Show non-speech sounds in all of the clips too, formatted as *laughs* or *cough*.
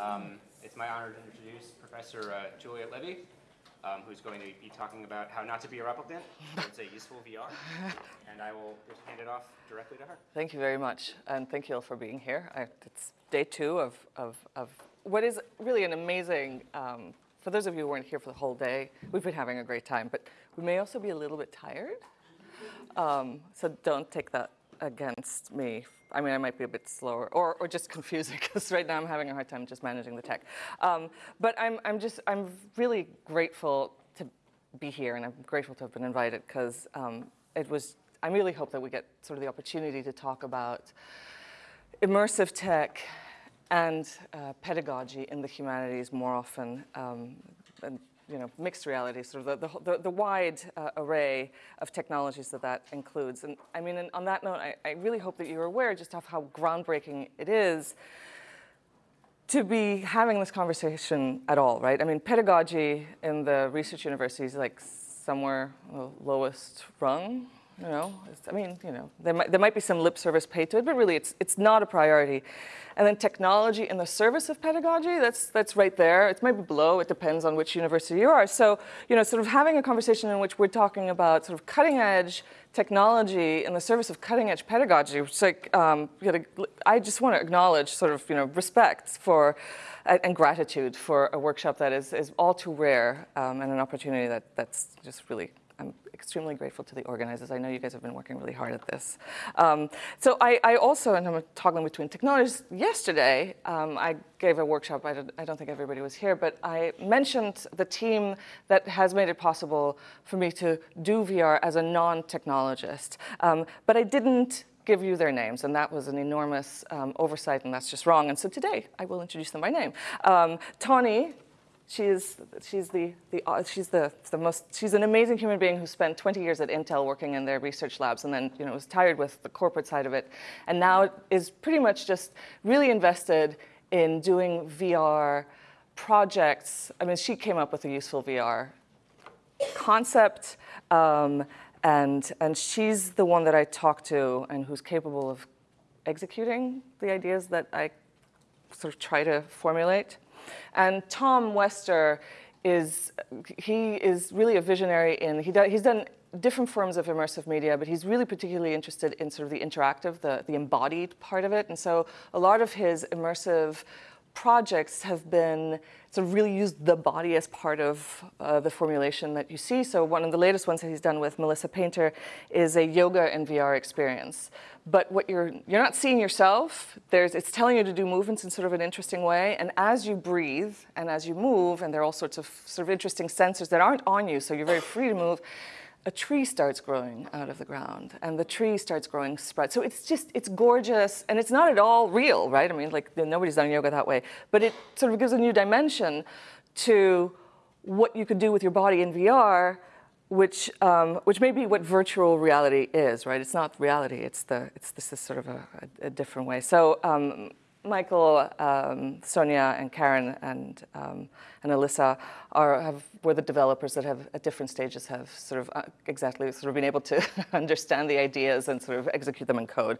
Um, it's my honor to introduce Professor uh, Juliette Levy, um, who's going to be talking about how not to be a replicant. *laughs* it's a useful VR. And I will just hand it off directly to her. Thank you very much. And thank you all for being here. I, it's day two of, of, of what is really an amazing, um, for those of you who weren't here for the whole day, we've been having a great time, but we may also be a little bit tired. Um, so don't take that against me. I mean, I might be a bit slower or, or just confusing *laughs* because right now I'm having a hard time just managing the tech. Um, but I'm, I'm just, I'm really grateful to be here and I'm grateful to have been invited because um, it was, I really hope that we get sort of the opportunity to talk about immersive tech and uh, pedagogy in the humanities more often. Um, and, you know, mixed reality, sort of the, the, the wide uh, array of technologies that that includes. And I mean, and on that note, I, I really hope that you're aware just of how groundbreaking it is to be having this conversation at all, right? I mean, pedagogy in the research universities is like somewhere the lowest rung you know, I mean, you know, there might, there might be some lip service paid to it, but really it's, it's not a priority. And then technology in the service of pedagogy, that's, that's right there. It's maybe below, it depends on which university you are. So, you know, sort of having a conversation in which we're talking about sort of cutting edge technology in the service of cutting edge pedagogy, which like, um, you know, I just want to acknowledge sort of, you know, respect for and gratitude for a workshop that is, is all too rare um, and an opportunity that, that's just really extremely grateful to the organizers. I know you guys have been working really hard at this. Um, so I, I, also, and I'm toggling between technologies, yesterday um, I gave a workshop, I don't, I don't, think everybody was here, but I mentioned the team that has made it possible for me to do VR as a non-technologist. Um, but I didn't give you their names, and that was an enormous um, oversight, and that's just wrong. And so today, I will introduce them by name. Um, Tawny she is, she's the, the, uh, she's the, the most, she's an amazing human being who spent 20 years at Intel working in their research labs and then, you know, was tired with the corporate side of it. And now is pretty much just really invested in doing VR projects. I mean, she came up with a useful VR concept. Um, and, and she's the one that I talk to and who's capable of executing the ideas that I sort of try to formulate. And Tom Wester is, he is really a visionary in, he do, he's done different forms of immersive media, but he's really particularly interested in sort of the interactive, the, the embodied part of it. And so a lot of his immersive projects have been sort of really used the body as part of uh, the formulation that you see. So one of the latest ones that he's done with Melissa Painter is a yoga and VR experience but what you're, you're not seeing yourself. There's, it's telling you to do movements in sort of an interesting way. And as you breathe and as you move, and there are all sorts of sort of interesting sensors that aren't on you, so you're very free to move, a tree starts growing out of the ground and the tree starts growing spread. So it's just, it's gorgeous and it's not at all real, right? I mean, like nobody's done yoga that way, but it sort of gives a new dimension to what you could do with your body in VR which, um, which may be what virtual reality is, right? It's not reality, it's, the, it's this is sort of a, a, a different way. So um, Michael, um, Sonia, and Karen, and, um, and Alyssa are, have, were the developers that have, at different stages, have sort of uh, exactly sort of been able to *laughs* understand the ideas and sort of execute them in code.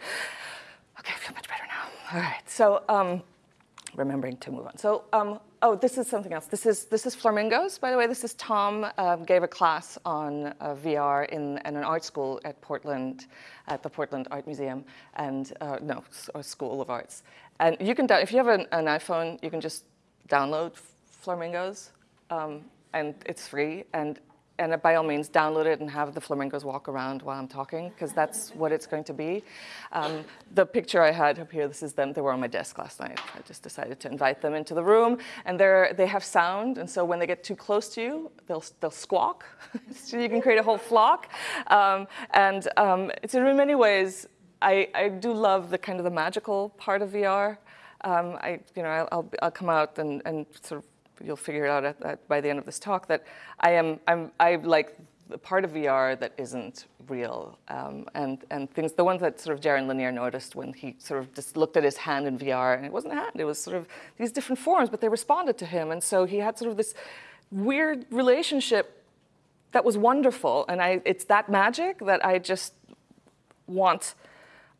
Okay, I feel much better now. All right, so um, remembering to move on. So, um, oh, this is something else. This is this is flamingos. By the way, this is Tom um, gave a class on uh, VR in, in, an art school at Portland, at the Portland Art Museum, and uh, no, School of Arts. And you can, if you have an, an iPhone, you can just download flamingos, um, and it's free. And and by all means, download it and have the flamingos walk around while I'm talking, because that's what it's going to be. Um, the picture I had up here, this is them, they were on my desk last night. I just decided to invite them into the room, and they're, they have sound, and so when they get too close to you, they'll, they'll squawk, *laughs* so you can create a whole flock. Um, and um, it's in many ways, I, I do love the kind of the magical part of VR. Um, I, you know, I'll, I'll come out and, and sort of you'll figure it out at, at, by the end of this talk, that I am, I'm, I like the part of VR that isn't real. Um, and, and things, the ones that sort of Jaron Lanier noticed when he sort of just looked at his hand in VR, and it wasn't a hand, it was sort of these different forms, but they responded to him. And so he had sort of this weird relationship that was wonderful. And I, it's that magic that I just want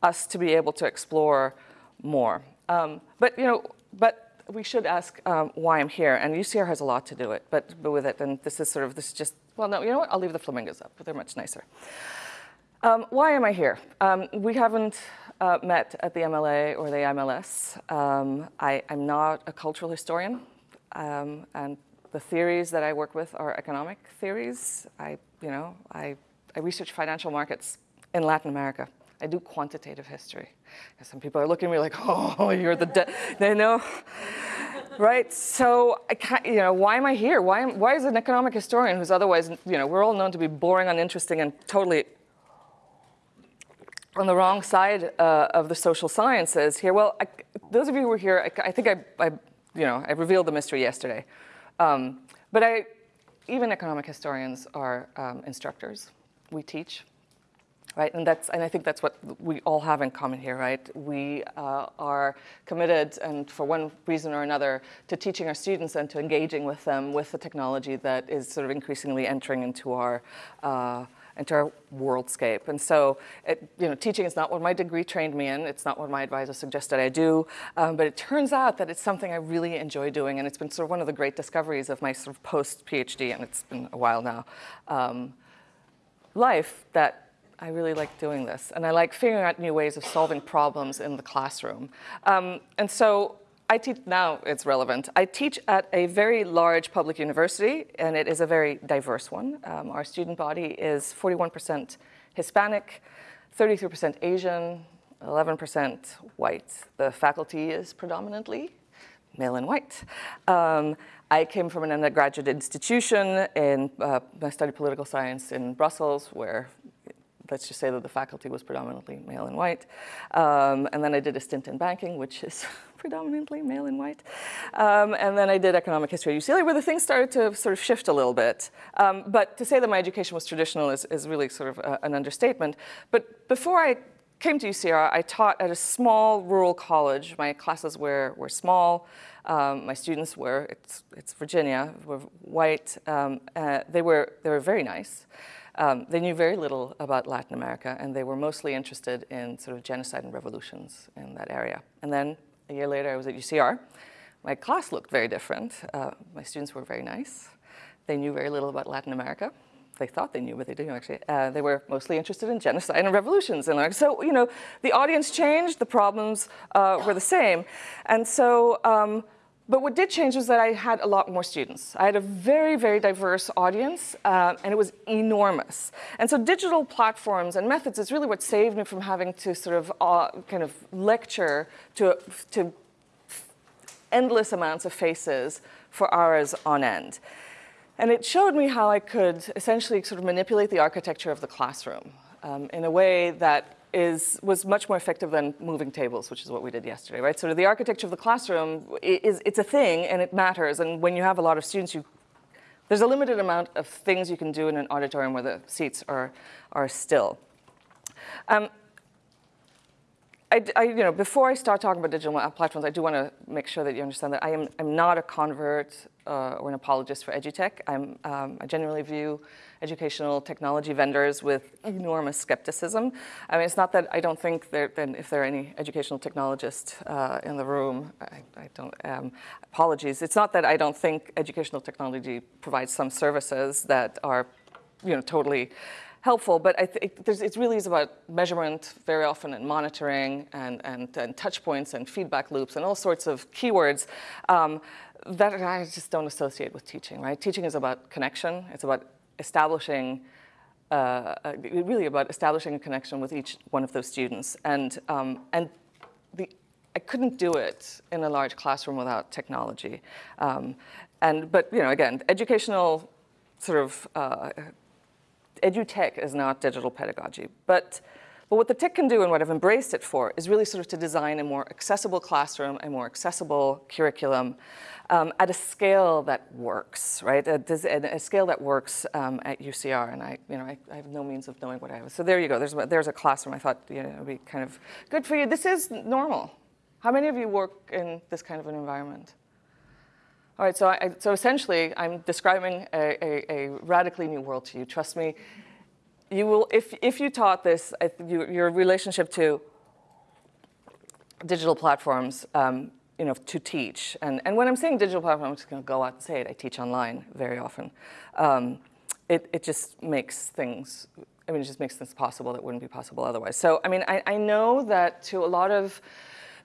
us to be able to explore more. Um, but, you know, but we should ask um, why I'm here, and UCR has a lot to do it, but, but with it, and this is sort of, this is just, well, no, you know what, I'll leave the flamingos up, but they're much nicer. Um, why am I here? Um, we haven't uh, met at the MLA or the MLS. Um, I, am not a cultural historian, um, and the theories that I work with are economic theories. I, you know, I, I research financial markets in Latin America. I do quantitative history. Some people are looking at me like, *laughs* oh, you're the, dead, they know, right? So, I can't, you know, why am I here? Why, am, why is an economic historian who's otherwise, you know, we're all known to be boring, uninteresting, and totally on the wrong side uh, of the social sciences here? Well, I, those of you who were here, I, I think I, I, you know, I revealed the mystery yesterday. Um, but I, even economic historians are um, instructors. We teach right? And that's and I think that's what we all have in common here, right? We uh, are committed, and for one reason or another, to teaching our students and to engaging with them with the technology that is sort of increasingly entering into our. Uh, into our worldscape. And so, it, you know, teaching is not what my degree trained me in. It's not what my advisor suggested I do. Um, but it turns out that it's something I really enjoy doing. And it's been sort of one of the great discoveries of my sort of post-PhD, and it's been a while now, um, life that I really like doing this. And I like figuring out new ways of solving problems in the classroom. Um, and so I teach, now it's relevant. I teach at a very large public university, and it is a very diverse one. Um, our student body is 41% Hispanic, 33% Asian, 11% white. The faculty is predominantly male and white. Um, I came from an undergraduate institution and uh, I studied political science in Brussels, where let's just say that the faculty was predominantly male and white. Um, and then I did a stint in banking, which is *laughs* predominantly male and white. Um, and then I did economic history at UCLA, where the things started to sort of shift a little bit. Um, but to say that my education was traditional is, is really sort of a, an understatement. But before I came to UCR, I taught at a small rural college. My classes were, were small. Um, my students were, it's, it's Virginia, were white. Um, uh, they, were, they were very nice. Um, they knew very little about Latin America, and they were mostly interested in sort of genocide and revolutions in that area. And then a year later, I was at UCR. My class looked very different. Uh, my students were very nice. They knew very little about Latin America. They thought they knew, but they didn't actually. Uh, they were mostly interested in genocide and revolutions. And so, you know, the audience changed, the problems uh, were the same. And so um, but what did change was that I had a lot more students. I had a very, very diverse audience, uh, and it was enormous. And so digital platforms and methods is really what saved me from having to sort of uh, kind of lecture to, to endless amounts of faces for hours on end. And it showed me how I could essentially sort of manipulate the architecture of the classroom um, in a way that is, was much more effective than moving tables, which is what we did yesterday, right? So the architecture of the classroom is, it's a thing and it matters. And when you have a lot of students, you, there's a limited amount of things you can do in an auditorium where the seats are, are still. Um, I, I, you know, before I start talking about digital platforms, I do want to make sure that you understand that I am I'm not a convert uh, or an apologist for edutech. I'm, um, I genuinely view educational technology vendors with enormous skepticism. I mean, it's not that I don't think that if there are any educational technologists uh, in the room, I, I don't, um, apologies. It's not that I don't think educational technology provides some services that are, you know, totally helpful, but I think it really is about measurement very often and monitoring and, and, and touch points and feedback loops and all sorts of keywords um, that I just don't associate with teaching, right? Teaching is about connection. It's about establishing, uh, uh, really about establishing a connection with each one of those students. And, um, and the, I couldn't do it in a large classroom without technology. Um, and, but, you know, again, educational sort of, uh, edutech is not digital pedagogy. But, but what the TIC can do and what I've embraced it for is really sort of to design a more accessible classroom, a more accessible curriculum, um, at a scale that works, right? A, a scale that works um, at UCR, and I, you know, I, I, have no means of knowing what I have. So there you go. There's there's a classroom. I thought you know it would be kind of good for you. This is normal. How many of you work in this kind of an environment? All right. So I, so essentially, I'm describing a, a, a radically new world to you. Trust me. You will if if you taught this, you, your relationship to digital platforms. Um, you know, to teach. And, and when I'm saying digital platform, I'm just going to go out and say it. I teach online very often. Um, it, it just makes things, I mean, it just makes things possible that wouldn't be possible otherwise. So, I mean, I, I know that to a lot of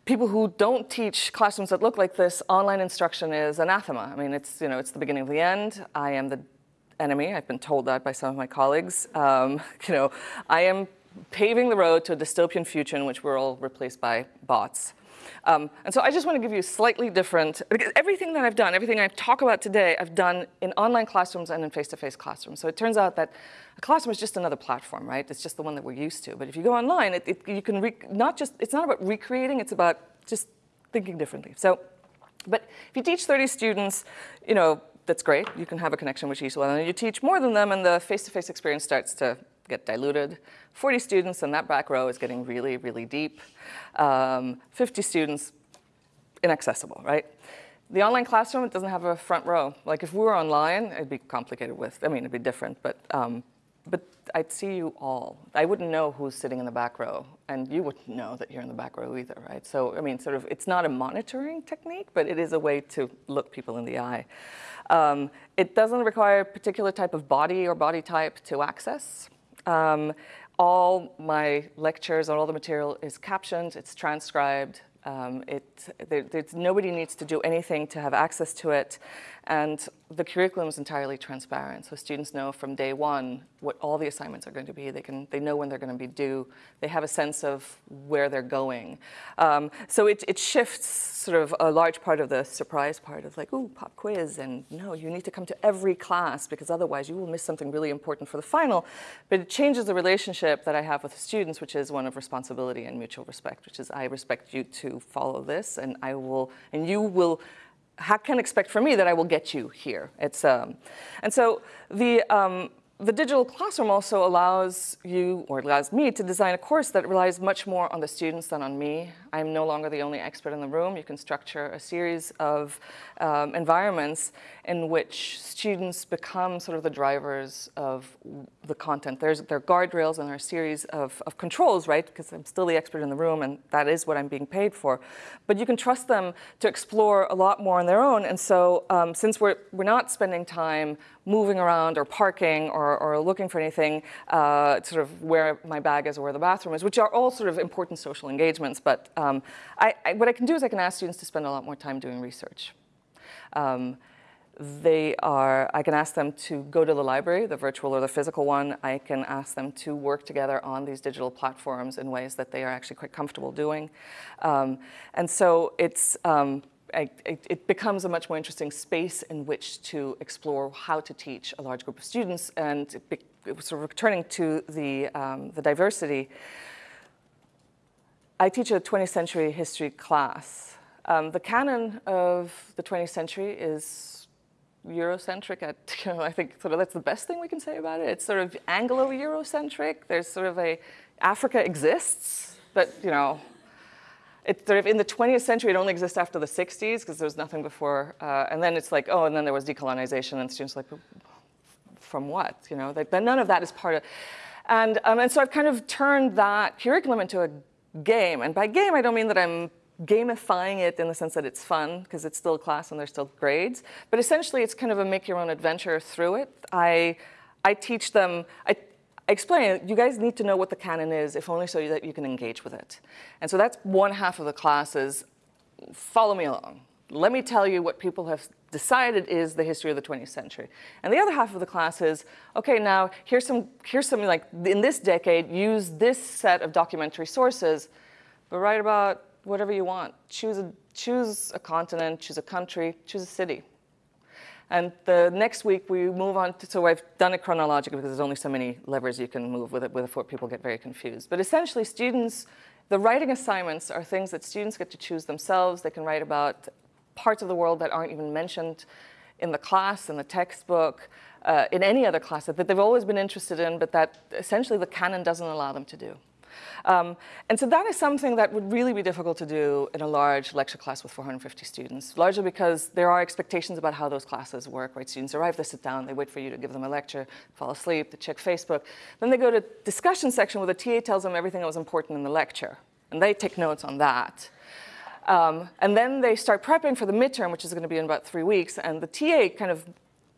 people who don't teach classrooms that look like this, online instruction is anathema. I mean, it's, you know, it's the beginning of the end. I am the enemy. I've been told that by some of my colleagues. Um, *laughs* you know, I am paving the road to a dystopian future in which we're all replaced by bots. Um, and so I just want to give you slightly different, everything that I've done, everything I talk about today, I've done in online classrooms and in face-to-face -face classrooms. So it turns out that a classroom is just another platform, right? It's just the one that we're used to. But if you go online, it, it, you can not just, it's not about recreating, it's about just thinking differently. So, but if you teach 30 students, you know, that's great. You can have a connection with each one. And you teach more than them, and the face-to-face -face experience starts to get diluted. 40 students, and that back row is getting really, really deep. Um, 50 students, inaccessible, right? The online classroom, it doesn't have a front row. Like if we were online, it'd be complicated with, I mean, it'd be different, but, um, but I'd see you all. I wouldn't know who's sitting in the back row, and you wouldn't know that you're in the back row either, right? So, I mean, sort of, it's not a monitoring technique, but it is a way to look people in the eye. Um, it doesn't require a particular type of body or body type to access. Um, all my lectures and all the material is captioned, it's transcribed, um, it, there, nobody needs to do anything to have access to it. And the curriculum is entirely transparent. So students know from day one what all the assignments are going to be. They, can, they know when they're going to be due. They have a sense of where they're going. Um, so it, it shifts sort of a large part of the surprise part of like, ooh, pop quiz. And no, you need to come to every class because otherwise you will miss something really important for the final. But it changes the relationship that I have with students, which is one of responsibility and mutual respect, which is I respect you to follow this and I will, and you will how can expect from me that I will get you here? It's, um, and so the, um, the digital classroom also allows you, or allows me, to design a course that relies much more on the students than on me. I'm no longer the only expert in the room. You can structure a series of um, environments in which students become sort of the drivers of the content. There's, there are guardrails and there are a series of, of controls, right? Because I'm still the expert in the room and that is what I'm being paid for. But you can trust them to explore a lot more on their own. And so um, since we're, we're not spending time moving around or parking or, or looking for anything, uh, sort of where my bag is or where the bathroom is, which are all sort of important social engagements. But um, I, I, what I can do is I can ask students to spend a lot more time doing research. Um, they are, I can ask them to go to the library, the virtual or the physical one. I can ask them to work together on these digital platforms in ways that they are actually quite comfortable doing. Um, and so it's, um, I, it becomes a much more interesting space in which to explore how to teach a large group of students. And be, sort of returning to the, um, the diversity, I teach a 20th century history class. Um, the canon of the 20th century is Eurocentric at, *laughs* you know, I think sort of that's the best thing we can say about it. It's sort of Anglo-Eurocentric. There's sort of a, Africa exists, but, you know, it's sort of in the 20th century, it only exists after the 60s because there was nothing before. Uh, and then it's like, oh, and then there was decolonization and students like, from what? You know, none of that is part of, and, um, and so I've kind of turned that curriculum into a game. And by game, I don't mean that I'm gamifying it in the sense that it's fun because it's still a class and there's still grades. But essentially, it's kind of a make your own adventure through it. I, I teach them, I, I explain, you guys need to know what the canon is, if only so that you can engage with it. And so that's one half of the class is follow me along. Let me tell you what people have decided is the history of the 20th century. And the other half of the class is, okay, now here's some, here's something like, in this decade, use this set of documentary sources, but write about whatever you want. Choose a, choose a continent, choose a country, choose a city. And the next week we move on to, so I've done it chronologically because there's only so many levers you can move with it before people get very confused. But essentially students, the writing assignments are things that students get to choose themselves. They can write about parts of the world that aren't even mentioned in the class, in the textbook, uh, in any other class that they've always been interested in, but that essentially the canon doesn't allow them to do. Um, and so that is something that would really be difficult to do in a large lecture class with 450 students, largely because there are expectations about how those classes work, right? Students arrive, they sit down, they wait for you to give them a lecture, fall asleep, they check Facebook. Then they go to discussion section where the TA tells them everything that was important in the lecture, and they take notes on that. Um, and then they start prepping for the midterm, which is going to be in about three weeks, and the TA kind of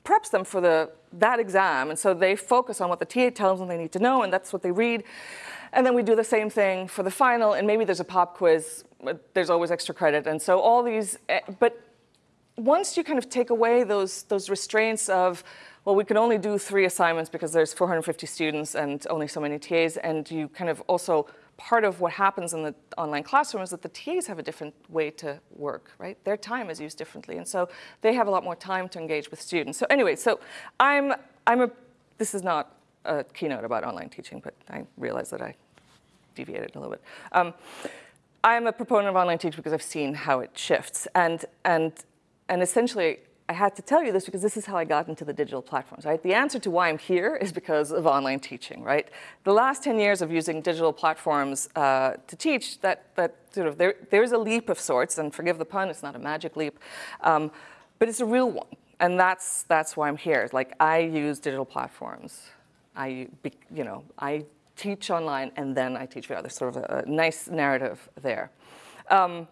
preps them for the, that exam. And so they focus on what the TA tells them they need to know, and that's what they read. And then we do the same thing for the final, and maybe there's a pop quiz. But there's always extra credit. And so all these, eh, but once you kind of take away those, those restraints of, well, we can only do three assignments because there's 450 students and only so many TAs, and you kind of also part of what happens in the online classroom is that the TAs have a different way to work, right? Their time is used differently, and so they have a lot more time to engage with students. So anyway, so I'm, I'm a, this is not a keynote about online teaching, but I realize that I deviated a little bit. Um, I'm a proponent of online teaching because I've seen how it shifts, and, and, and essentially I had to tell you this because this is how I got into the digital platforms, right? The answer to why I'm here is because of online teaching, right? The last 10 years of using digital platforms uh, to teach, that, that sort of, there, there's a leap of sorts, and forgive the pun, it's not a magic leap, um, but it's a real one. And that's, that's why I'm here. Like, I use digital platforms. I, you know, I teach online and then I teach VR. There's sort of a, a nice narrative there. Um,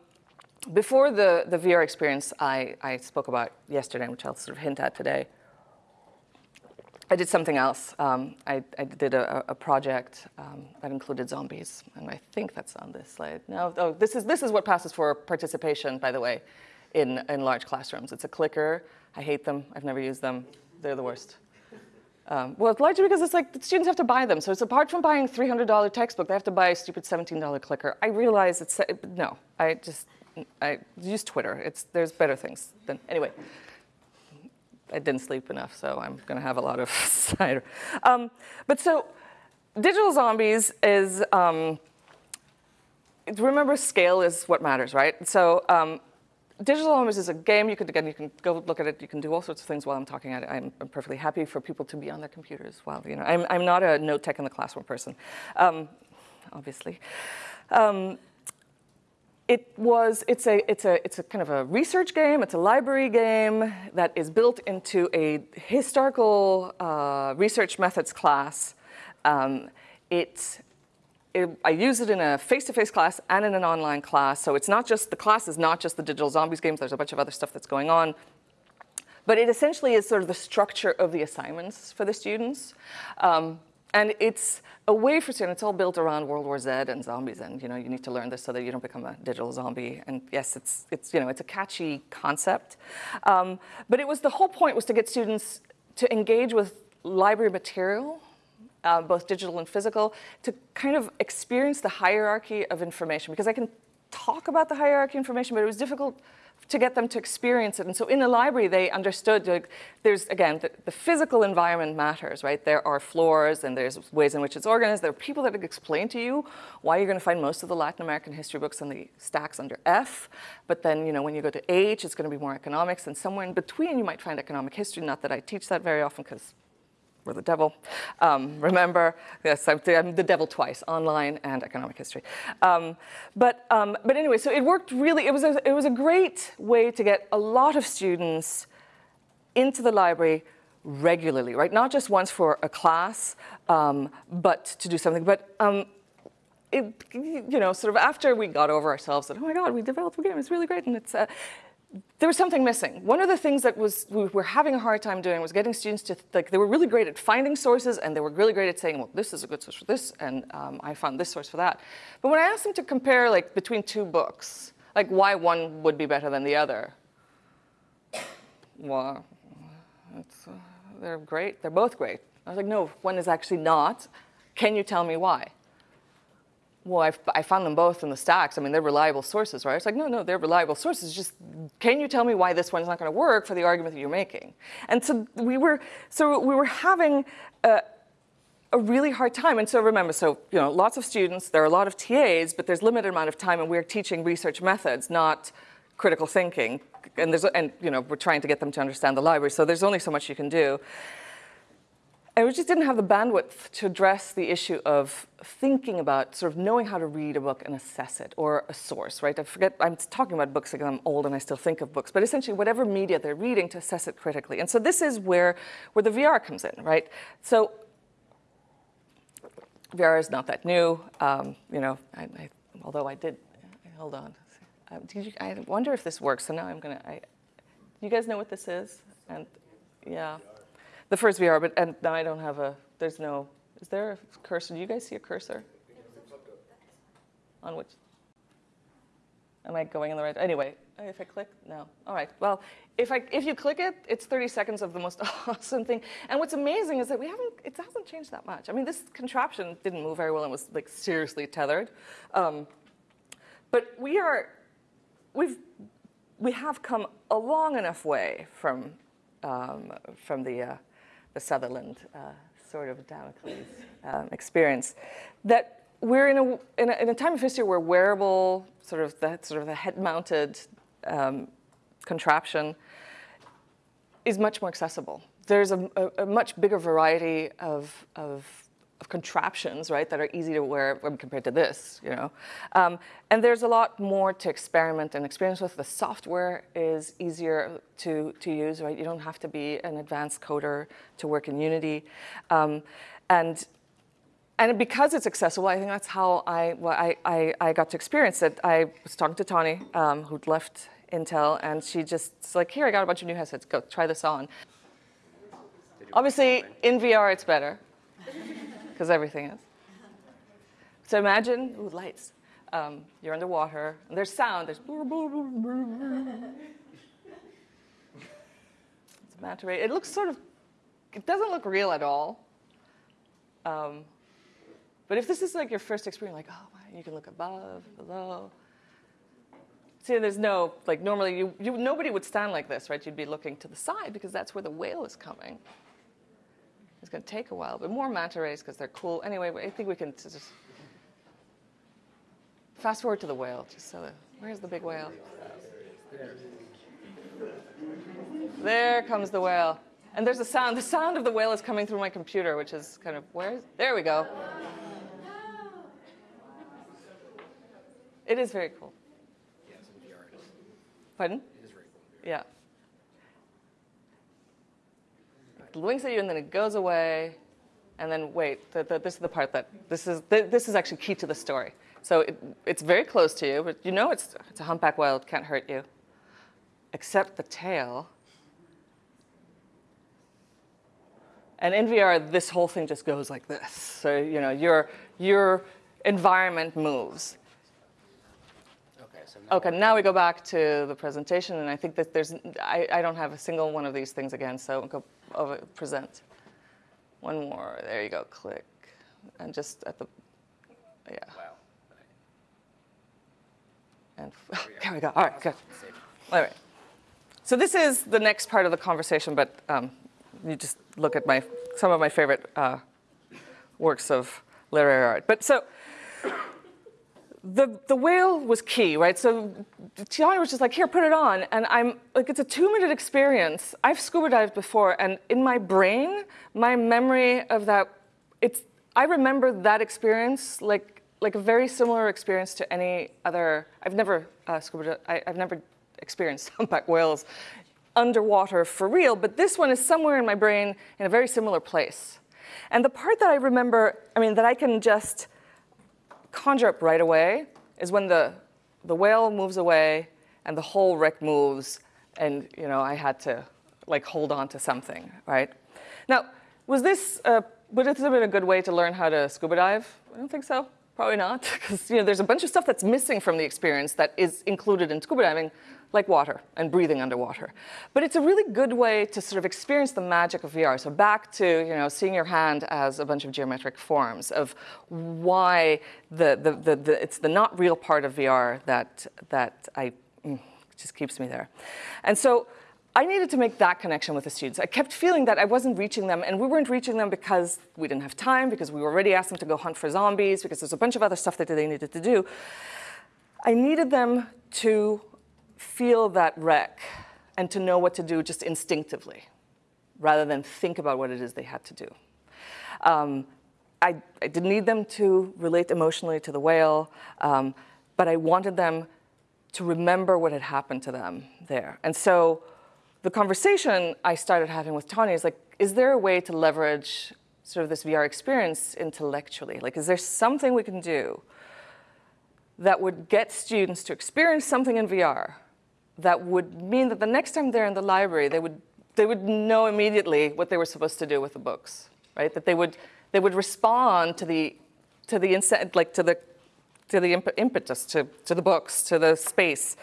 before the, the VR experience I, I spoke about yesterday, which I'll sort of hint at today, I did something else. Um, I, I, did a, a project um, that included zombies, and I think that's on this slide. No, oh, this is, this is what passes for participation, by the way, in, in large classrooms. It's a clicker. I hate them. I've never used them. They're the worst. Um, well, largely because it's like the students have to buy them. So it's apart from buying $300 textbook, they have to buy a stupid $17 clicker. I realize it's, no, I just, I use Twitter. It's, there's better things than, anyway. I didn't sleep enough, so I'm going to have a lot of *laughs* cider. Um, but so digital zombies is, um, remember scale is what matters, right? So um, digital zombies is a game. You could, again, you can go look at it. You can do all sorts of things while I'm talking at it. I'm, I'm perfectly happy for people to be on their computers while, you know, I'm, I'm not a note tech in the classroom person, um, obviously. Um, it was, it's a, it's, a, it's a kind of a research game, it's a library game that is built into a historical uh, research methods class. Um, it, it, I use it in a face-to-face -face class and in an online class, so it's not just, the class is not just the digital zombies games, there's a bunch of other stuff that's going on. But it essentially is sort of the structure of the assignments for the students. Um, and it's a way for students, it's all built around World War Z and zombies, and you know, you need to learn this so that you don't become a digital zombie. And yes, it's, it's, you know, it's a catchy concept. Um, but it was, the whole point was to get students to engage with library material, uh, both digital and physical, to kind of experience the hierarchy of information. Because I can talk about the hierarchy of information, but it was difficult to get them to experience it. And so in the library, they understood like, there's, again, the, the, physical environment matters, right? There are floors and there's ways in which it's organized. There are people that explain to you why you're going to find most of the Latin American history books on the stacks under F. But then, you know, when you go to H, it's going to be more economics. And somewhere in between, you might find economic history. Not that I teach that very often because we're the devil. Um, remember, yes, I'm the, I'm the, devil twice, online and economic history. Um, but, um, but anyway, so it worked really, it was, a, it was a great way to get a lot of students into the library regularly, right? Not just once for a class, um, but to do something. But um, it, you know, sort of after we got over ourselves that, oh my God, we developed a game, it's really great. And it's, uh, there was something missing. One of the things that was we were having a hard time doing was getting students to, like, they were really great at finding sources and they were really great at saying, well, this is a good source for this and um, I found this source for that. But when I asked them to compare like between two books, like why one would be better than the other, well, uh, they're great, they're both great. I was like, no, one is actually not. Can you tell me why? Well, I've, I found them both in the stacks. I mean, they're reliable sources, right? It's like, no, no, they're reliable sources. Just can you tell me why this one's not going to work for the argument that you're making? And so we were, so we were having a, a really hard time. And so remember, so you know, lots of students, there are a lot of TAs, but there's limited amount of time, and we're teaching research methods, not critical thinking. And there's, and you know, we're trying to get them to understand the library. So there's only so much you can do. And we just didn't have the bandwidth to address the issue of thinking about sort of knowing how to read a book and assess it, or a source, right? I forget, I'm talking about books because I'm old and I still think of books, but essentially whatever media they're reading to assess it critically. And so this is where, where the VR comes in, right? So VR is not that new. Um, you know, I, I, although I did, hold on. uh, did you, I wonder if this works. So now I'm gonna. I, you guys know what this is? And yeah, the first VR. But and now I don't have a. There's no. Is there a cursor? Do you guys see a cursor? On which? Am I going in the right? Anyway, if I click, no. All right. Well, if I if you click it, it's 30 seconds of the most *laughs* awesome thing. And what's amazing is that we haven't. It hasn't changed that much. I mean, this contraption didn't move very well and was like seriously tethered. Um, but we are, we've, we have come a long enough way from um, from the uh, the Sutherland uh, sort of Damocles um, experience that we're in a, in a, in, a, time of history where wearable, sort of the, sort of the head-mounted um, contraption is much more accessible. There's a, a, a much bigger variety of, of, of, contraptions, right, that are easy to wear compared to this, you know. Um, and there's a lot more to experiment and experience with. The software is easier to, to use, right? You don't have to be an advanced coder to work in Unity. Um, and and because it's accessible, I think that's how I, well, I, I, I got to experience it. I was talking to Tawny, um, who'd left Intel, and she just like, here, I got a bunch of new headsets. Go try this on. Obviously, in VR, it's better *laughs* because everything is. So imagine, ooh, lights. Um, you're underwater, and there's sound. There's it's ray. It looks sort of, it doesn't look real at all. Um, but if this is like your first experience, like, oh, you can look above, below. See, there's no, like normally you, you, nobody would stand like this, right? You'd be looking to the side because that's where the whale is coming. It's going to take a while, but more manta rays because they're cool. Anyway, I think we can just fast forward to the whale, just so that, where's the big whale? There comes the whale. And there's a sound. The sound of the whale is coming through my computer, which is kind of, where? There we go. It is very cool. Yeah, it's in VR. Pardon? It is very cool. Yeah. It winks at you and then it goes away. And then wait, the, the, this is the part that this is this is actually key to the story. So it, it's very close to you, but you know it's it's a humpback whale. It can't hurt you, except the tail. And in VR, this whole thing just goes like this. So you know your your environment moves. So now Okay, now we go back to the presentation, and I think that there's, I, I don't have a single one of these things again, so go over, present. One more, there you go, click. And just at the, yeah, Wow. and, *laughs* there we go, all right, good. All right. So this is the next part of the conversation, but um, you just look at my, some of my favorite uh, works of literary art. But so, the, the whale was key, right? So Tiana was just like, here, put it on. And I'm like, it's a two minute experience. I've scuba dived before, and in my brain, my memory of that, it's, I remember that experience like, like a very similar experience to any other, I've never uh, scuba, I, I've never experienced *laughs* humpback whales underwater for real, but this one is somewhere in my brain in a very similar place. And the part that I remember, I mean, that I can just, conjure up right away is when the, the whale moves away and the whole wreck moves and you know I had to like hold on to something, right? Now, was this, uh, would this have been a good way to learn how to scuba dive? I don't think so. Probably not, *laughs* because you know there's a bunch of stuff that's missing from the experience that is included in scuba diving, like water and breathing underwater. But it's a really good way to sort of experience the magic of VR. So back to you know seeing your hand as a bunch of geometric forms of why the, the, the, the it's the not real part of VR that that I mm, just keeps me there. And so I needed to make that connection with the students. I kept feeling that I wasn't reaching them, and we weren't reaching them because we didn't have time, because we already asked them to go hunt for zombies, because there's a bunch of other stuff that they needed to do. I needed them to feel that wreck and to know what to do just instinctively, rather than think about what it is they had to do. Um, I, I, didn't need them to relate emotionally to the whale, um, but I wanted them to remember what had happened to them there. And so the conversation I started having with Tawny is like, is there a way to leverage sort of this VR experience intellectually? Like, is there something we can do that would get students to experience something in VR that would mean that the next time they're in the library, they would, they would know immediately what they were supposed to do with the books, right? That they would, they would respond to the, to the, like to the, to the imp impetus, to, to the books, to the space.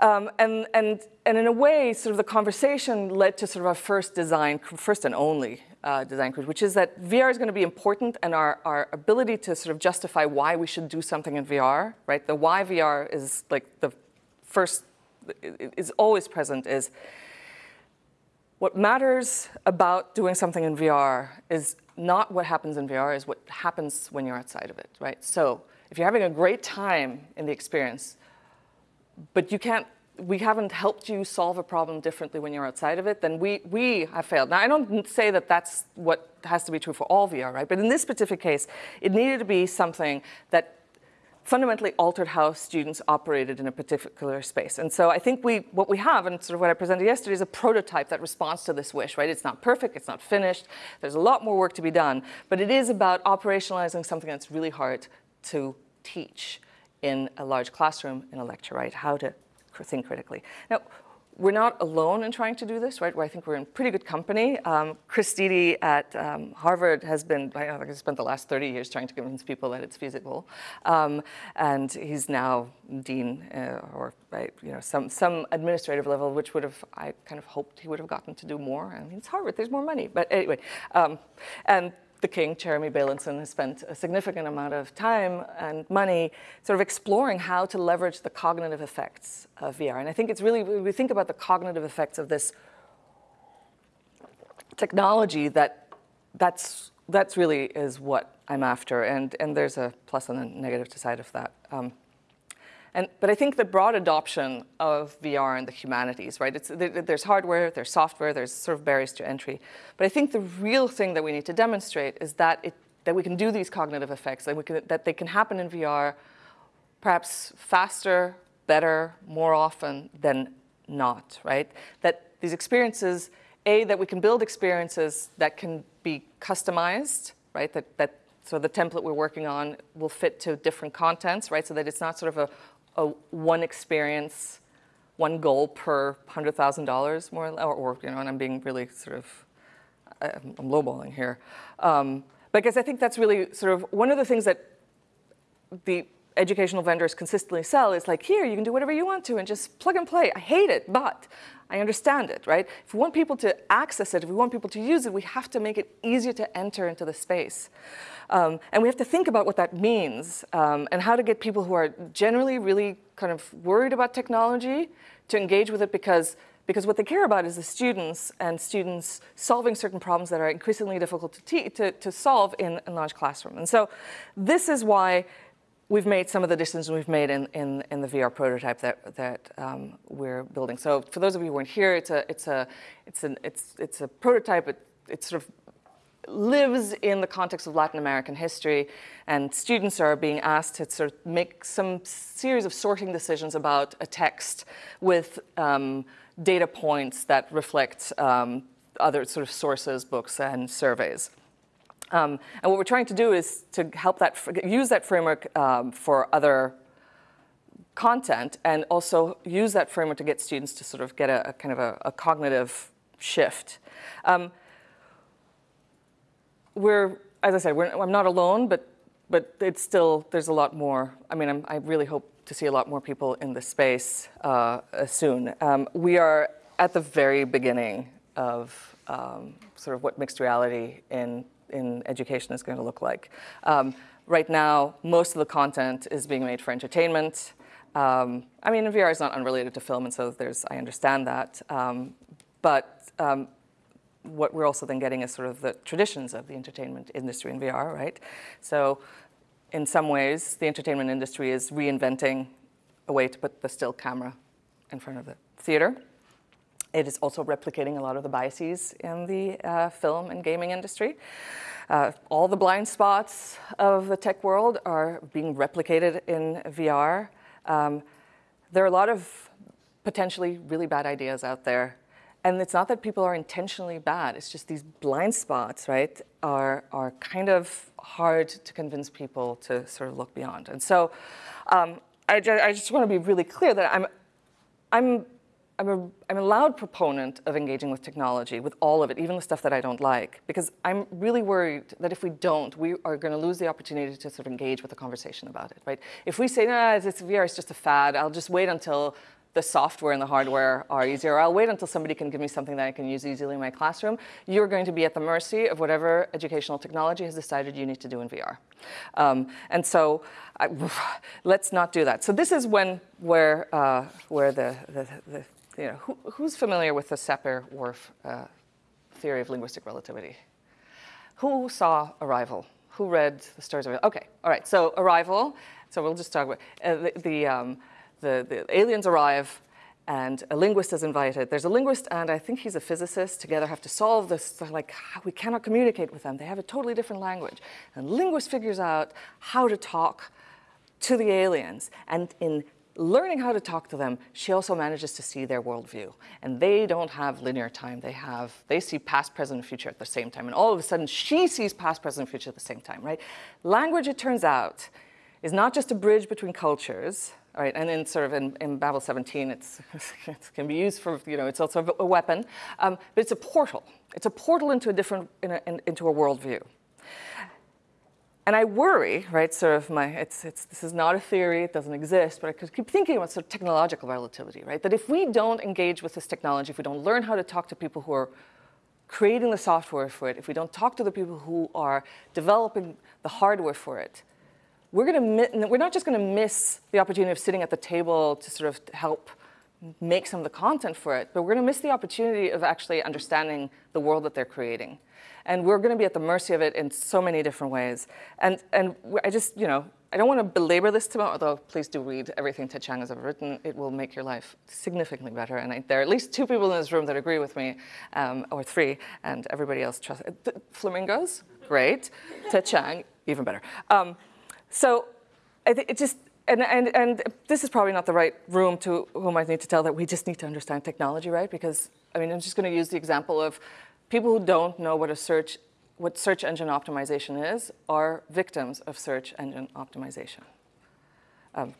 Um, and, and, and in a way, sort of the conversation led to sort of our first design, first and only uh, design cruise, which is that VR is going to be important and our, our ability to sort of justify why we should do something in VR, right? The why VR is like the first, is always present is what matters about doing something in VR is not what happens in VR, is what happens when you're outside of it, right? So if you're having a great time in the experience, but you can't, we haven't helped you solve a problem differently when you're outside of it, then we, we have failed. Now, I don't say that that's what has to be true for all VR, right? But in this specific case, it needed to be something that fundamentally altered how students operated in a particular space. And so I think we, what we have, and sort of what I presented yesterday, is a prototype that responds to this wish, right? It's not perfect, it's not finished, there's a lot more work to be done, but it is about operationalizing something that's really hard to teach in a large classroom in a lecture, right? How to think critically. Now, we're not alone in trying to do this, right? I think we're in pretty good company. Um, Chris Dede at um, Harvard has been, I think, spent the last 30 years trying to convince people that it's feasible. Um, and he's now dean uh, or, right, you know, some, some administrative level, which would have, I kind of hoped he would have gotten to do more. I mean, it's Harvard, there's more money. But anyway, um, and the king, Jeremy Bailenson, has spent a significant amount of time and money sort of exploring how to leverage the cognitive effects of VR. And I think it's really, we think about the cognitive effects of this technology that that's, that's really is what I'm after. And, and there's a plus and a negative side of that. Um, and, but I think the broad adoption of VR in the humanities, right? It's, there's hardware, there's software, there's sort of barriers to entry. But I think the real thing that we need to demonstrate is that, it, that we can do these cognitive effects, that, we can, that they can happen in VR perhaps faster, better, more often than not, right? That these experiences, A, that we can build experiences that can be customized, right? That, that so the template we're working on will fit to different contents, right? So that it's not sort of a a one experience, one goal per $100,000 more, or, or, you know, and I'm being really sort of, I'm lowballing here. Um, because I think that's really sort of one of the things that the educational vendors consistently sell is like, here, you can do whatever you want to and just plug and play. I hate it, but I understand it, right? If we want people to access it, if we want people to use it, we have to make it easier to enter into the space. Um, and we have to think about what that means um, and how to get people who are generally really kind of worried about technology to engage with it because because what they care about is the students and students solving certain problems that are increasingly difficult to, to, to solve in a large classroom. And so this is why we've made some of the decisions we've made in, in, in the VR prototype that, that um, we're building. So for those of you who weren't here, it's a, it's a, it's an, it's, it's a prototype. It, it's sort of lives in the context of Latin American history, and students are being asked to sort of make some series of sorting decisions about a text with um, data points that reflect um, other sort of sources, books, and surveys. Um, and what we're trying to do is to help that, use that framework um, for other content and also use that framework to get students to sort of get a, a kind of a, a cognitive shift. Um, we're, as I said, I'm not alone, but, but it's still, there's a lot more. I mean, I'm, i really hope to see a lot more people in this space uh, soon. Um, we are at the very beginning of um, sort of what mixed reality in, in education is going to look like. Um, right now, most of the content is being made for entertainment. Um, I mean, VR is not unrelated to film, and so there's, I understand that. Um, but um, what we're also then getting is sort of the traditions of the entertainment industry in VR, right? So in some ways, the entertainment industry is reinventing a way to put the still camera in front of the theater. It is also replicating a lot of the biases in the uh, film and gaming industry. Uh, all the blind spots of the tech world are being replicated in VR. Um, there are a lot of potentially really bad ideas out there and it's not that people are intentionally bad. It's just these blind spots, right, are, are kind of hard to convince people to sort of look beyond. And so um, I, ju I just want to be really clear that I'm, I'm I'm a, I'm a loud proponent of engaging with technology, with all of it, even the stuff that I don't like, because I'm really worried that if we don't, we are going to lose the opportunity to sort of engage with the conversation about it, right? If we say, nah, it's, VR is just a fad, I'll just wait until the software and the hardware are easier. I'll wait until somebody can give me something that I can use easily in my classroom. You're going to be at the mercy of whatever educational technology has decided you need to do in VR. Um, and so I, *sighs* let's not do that. So this is when where, uh, where the, the, the, you know, who, who's familiar with the Sapir-Whorf uh, theory of linguistic relativity? Who saw Arrival? Who read the stories of? Okay, all right, so Arrival, so we'll just talk about, uh, the, the um, the, the aliens arrive and a linguist is invited. There's a linguist and I think he's a physicist. Together have to solve this, like we cannot communicate with them. They have a totally different language. And linguist figures out how to talk to the aliens. And in learning how to talk to them, she also manages to see their worldview. And they don't have linear time. They have, they see past, present, and future at the same time. And all of a sudden, she sees past, present, and future at the same time, right? Language, it turns out, is not just a bridge between cultures, right? And then sort of in, in Babel 17, it's, *laughs* it can be used for, you know, it's also a weapon, um, but it's a portal. It's a portal into a different, in a, in, into a worldview. And I worry, right, sort of my, it's, it's, this is not a theory, it doesn't exist, but I keep thinking about sort of technological relativity, right? That if we don't engage with this technology, if we don't learn how to talk to people who are creating the software for it, if we don't talk to the people who are developing the hardware for it, we're, gonna, we're not just going to miss the opportunity of sitting at the table to sort of help make some of the content for it, but we're going to miss the opportunity of actually understanding the world that they're creating. And we're going to be at the mercy of it in so many different ways. And, and I just, you know, I don't want to belabor this too much, although please do read everything Ted Chiang has ever written. It will make your life significantly better. And I, there are at least two people in this room that agree with me, um, or three, and everybody else trusts. Flamingos, great. Ted Chiang, even better. Um, so it just, and, and, and this is probably not the right room to whom I need to tell that we just need to understand technology, right? Because, I mean, I'm just going to use the example of people who don't know what a search, what search engine optimization is are victims of search engine optimization. Um,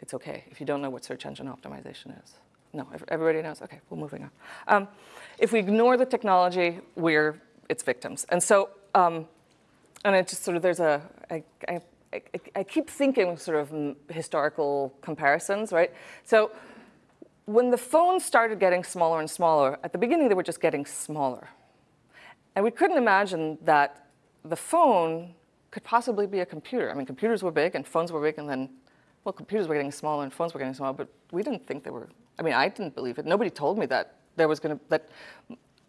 it's okay if you don't know what search engine optimization is. No, everybody knows. Okay, we're moving on. Um, if we ignore the technology, we're its victims. And so um, and it just sort of, there's a, I, I, I, I keep thinking sort of historical comparisons, right? So when the phones started getting smaller and smaller, at the beginning they were just getting smaller. And we couldn't imagine that the phone could possibly be a computer. I mean, computers were big and phones were big and then, well, computers were getting smaller and phones were getting smaller, but we didn't think they were, I mean, I didn't believe it. Nobody told me that there was gonna, that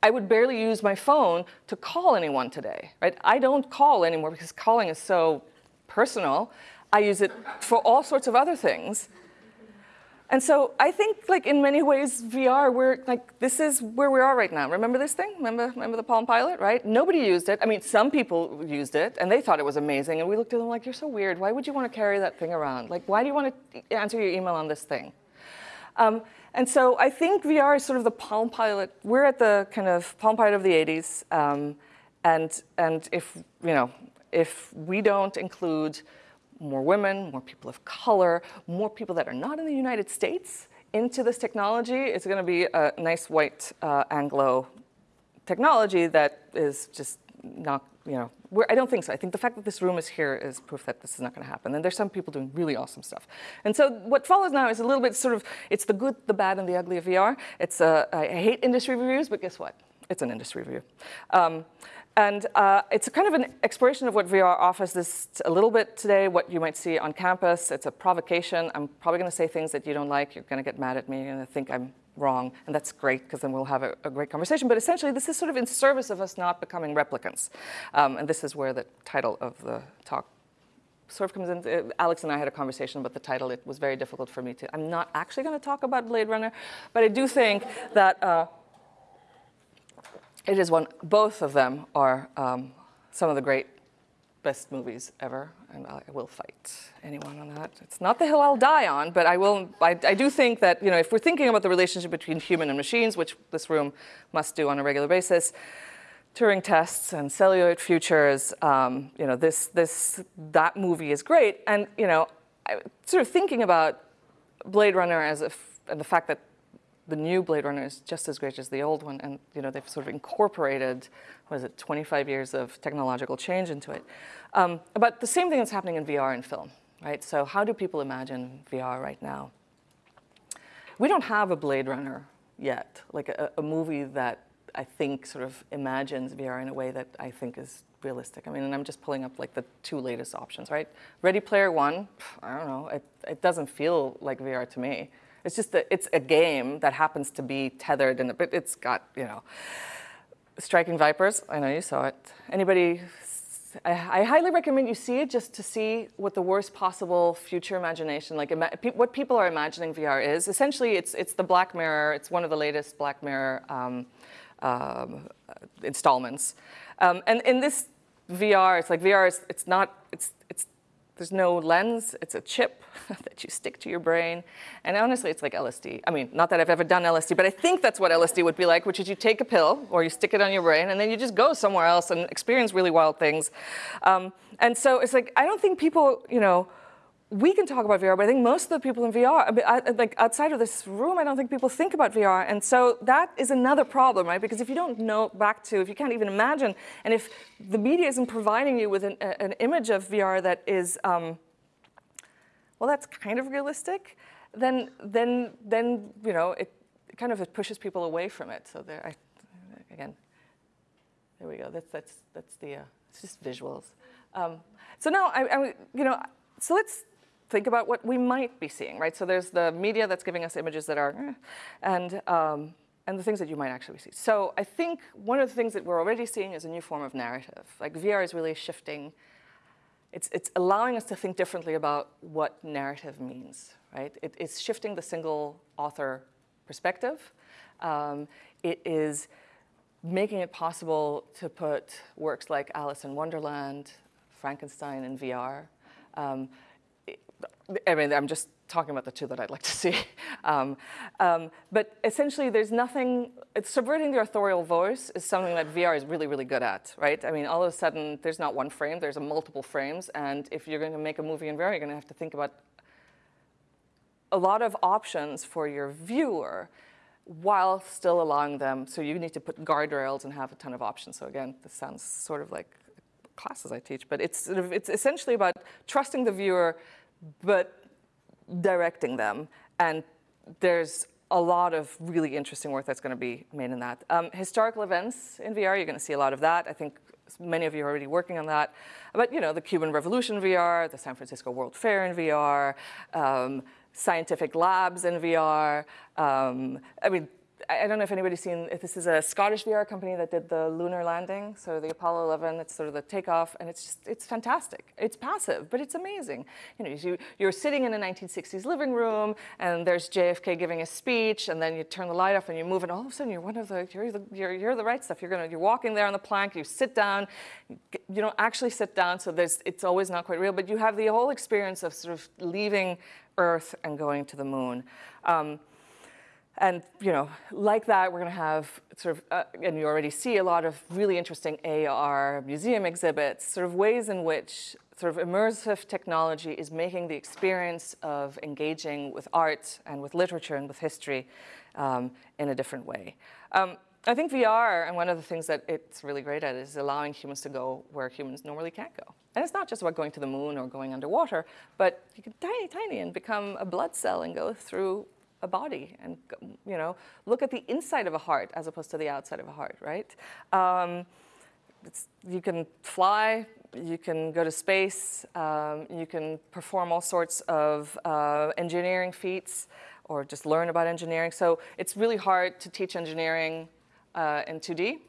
I would barely use my phone to call anyone today, right? I don't call anymore because calling is so personal. I use it for all sorts of other things. And so I think like in many ways VR, we're like, this is where we are right now. Remember this thing? Remember, remember the Palm Pilot, right? Nobody used it. I mean, some people used it and they thought it was amazing. And we looked at them like, you're so weird. Why would you want to carry that thing around? Like, why do you want to answer your email on this thing? Um, and so I think VR is sort of the Palm Pilot. We're at the kind of Palm Pilot of the 80s. Um, and, and if, you know, if we don't include more women, more people of color, more people that are not in the United States into this technology, it's going to be a nice white uh, Anglo technology that is just not, you know, I don't think so. I think the fact that this room is here is proof that this is not going to happen. And there's some people doing really awesome stuff. And so what follows now is a little bit sort of, it's the good, the bad, and the ugly of VR. It's, uh, I hate industry reviews, but guess what? It's an industry review. Um, and uh, it's a kind of an exploration of what VR offers this a little bit today, what you might see on campus. It's a provocation. I'm probably going to say things that you don't like. You're going to get mad at me. You're going to think I'm wrong, and that's great because then we'll have a, a, great conversation. But essentially, this is sort of in service of us not becoming replicants. Um, and this is where the title of the talk sort of comes in. Uh, Alex and I had a conversation about the title. It was very difficult for me to, I'm not actually going to talk about Blade Runner, but I do think that uh, it is one, both of them are um, some of the great best movies ever, and I will fight anyone on that. It's not the hill I'll die on, but I will. I, I do think that you know, if we're thinking about the relationship between human and machines, which this room must do on a regular basis, Turing tests and celluloid futures, um, you know, this, this, that movie is great. And, you know, I, sort of thinking about Blade Runner as if, and the fact that the new Blade Runner is just as great as the old one, and you know they've sort of incorporated, what is it, 25 years of technological change into it. Um, but the same thing is happening in VR and film, right? So how do people imagine VR right now? We don't have a Blade Runner yet, like a, a movie that I think sort of imagines VR in a way that I think is realistic. I mean, and I'm just pulling up like the two latest options, right? Ready Player One, I don't know, it, it doesn't feel like VR to me. It's just that it's a game that happens to be tethered and it's got, you know, Striking Vipers, I know you saw it. Anybody, I, I, highly recommend you see it just to see what the worst possible future imagination, like what people are imagining VR is. Essentially, it's, it's the Black Mirror, it's one of the latest Black Mirror um, um, installments. Um, and in this VR, it's like VR is, it's not, it's, it's, there's no lens, it's a chip *laughs* that you stick to your brain. And honestly, it's like LSD. I mean, not that I've ever done LSD, but I think that's what LSD would be like, which is you take a pill or you stick it on your brain and then you just go somewhere else and experience really wild things. Um, and so it's like, I don't think people, you know, we can talk about VR, but I think most of the people in VR, I mean, I, like outside of this room, I don't think people think about VR. And so that is another problem, right? Because if you don't know back to, if you can't even imagine, and if the media isn't providing you with an, an image of VR that is, um, well, that's kind of realistic, then, then, then you know, it, kind of it pushes people away from it. So there, I, again, there we go. That's, that's, that's the, uh, it's just visuals. Um, so now, I, I, you know, so let's think about what we might be seeing, right? So there's the media that's giving us images that are, eh, and, um, and the things that you might actually see. So I think one of the things that we're already seeing is a new form of narrative. Like VR is really shifting, it's, it's allowing us to think differently about what narrative means, right? It, it's shifting the single author perspective. Um, it is making it possible to put works like Alice in Wonderland, Frankenstein in VR. Um, I mean, I'm just talking about the two that I'd like to see. *laughs* Um, um, but essentially, there's nothing, subverting the authorial voice is something that VR is really, really good at, right? I mean, all of a sudden, there's not one frame, there's a multiple frames. And if you're going to make a movie in VR, you're going to have to think about a lot of options for your viewer while still allowing them. So you need to put guardrails and have a ton of options. So again, this sounds sort of like classes I teach, but it's, sort of, it's essentially about trusting the viewer but directing them. And there's a lot of really interesting work that's going to be made in that. Um, historical events in VR, you're going to see a lot of that. I think many of you are already working on that. But you know, the Cuban Revolution VR, the San Francisco World Fair in VR, um, scientific labs in VR. Um, I mean, I don't know if anybody's seen, this is a Scottish VR company that did the lunar landing, so the Apollo 11, it's sort of the takeoff, and it's just, it's fantastic. It's passive, but it's amazing. You know, you, you're sitting in a 1960s living room, and there's JFK giving a speech, and then you turn the light off and you move, and all of a sudden you're one of the, you're the, you're, you're the right stuff. You're gonna, you're walking there on the plank, you sit down, you don't actually sit down, so there's, it's always not quite real, but you have the whole experience of sort of leaving Earth and going to the moon. Um, and you know, like that, we're going to have sort of, uh, and you already see a lot of really interesting AR museum exhibits, sort of ways in which sort of immersive technology is making the experience of engaging with art and with literature and with history um, in a different way. Um, I think VR, and one of the things that it's really great at is allowing humans to go where humans normally can't go. And it's not just about going to the moon or going underwater, but you can tiny, tiny and become a blood cell and go through a body and you know look at the inside of a heart as opposed to the outside of a heart, right? Um, you can fly, you can go to space, um, you can perform all sorts of uh, engineering feats or just learn about engineering. So it's really hard to teach engineering uh, in 2D.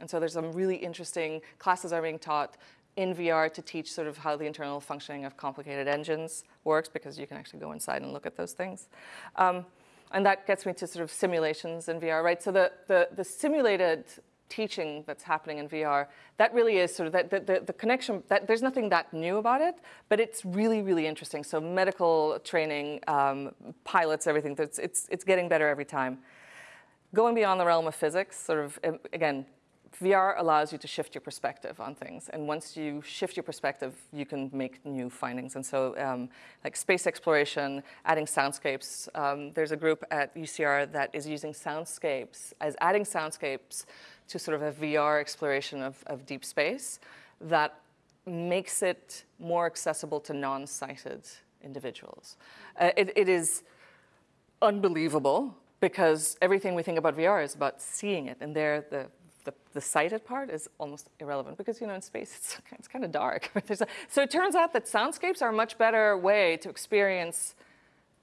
And so there's some really interesting classes are being taught in VR to teach sort of how the internal functioning of complicated engines works because you can actually go inside and look at those things. Um, and that gets me to sort of simulations in VR, right? So the, the, the simulated teaching that's happening in VR, that really is sort of that the, the, the connection. That there's nothing that new about it, but it's really really interesting. So medical training, um, pilots, everything. It's it's it's getting better every time. Going beyond the realm of physics, sort of um, again, VR allows you to shift your perspective on things. And once you shift your perspective, you can make new findings. And so um, like space exploration, adding soundscapes. Um, there's a group at UCR that is using soundscapes, as adding soundscapes to sort of a VR exploration of, of deep space that makes it more accessible to non-sighted individuals. Uh, it, it is unbelievable because everything we think about VR is about seeing it, and there the the, sighted part is almost irrelevant because you know in space *laughs* it's, it's kind of dark. *laughs* a, so it turns out that soundscapes are a much better way to experience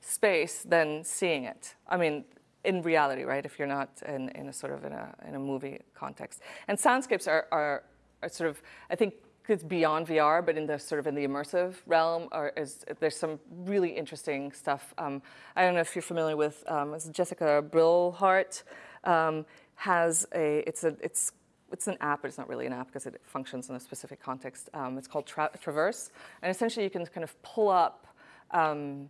space than seeing it. I mean, in reality, right? If you're not in, in a sort of in a, in a movie context. And soundscapes are, are, are sort of, I think it's beyond VR, but in the sort of in the immersive realm, or is, there's some really interesting stuff. Um, I don't know if you're familiar with um, Jessica Brillhart. Um, has a, it's, a, it's, it's an app, but it's not really an app because it functions in a specific context. Um, it's called Tra Traverse. And essentially you can kind of pull up um,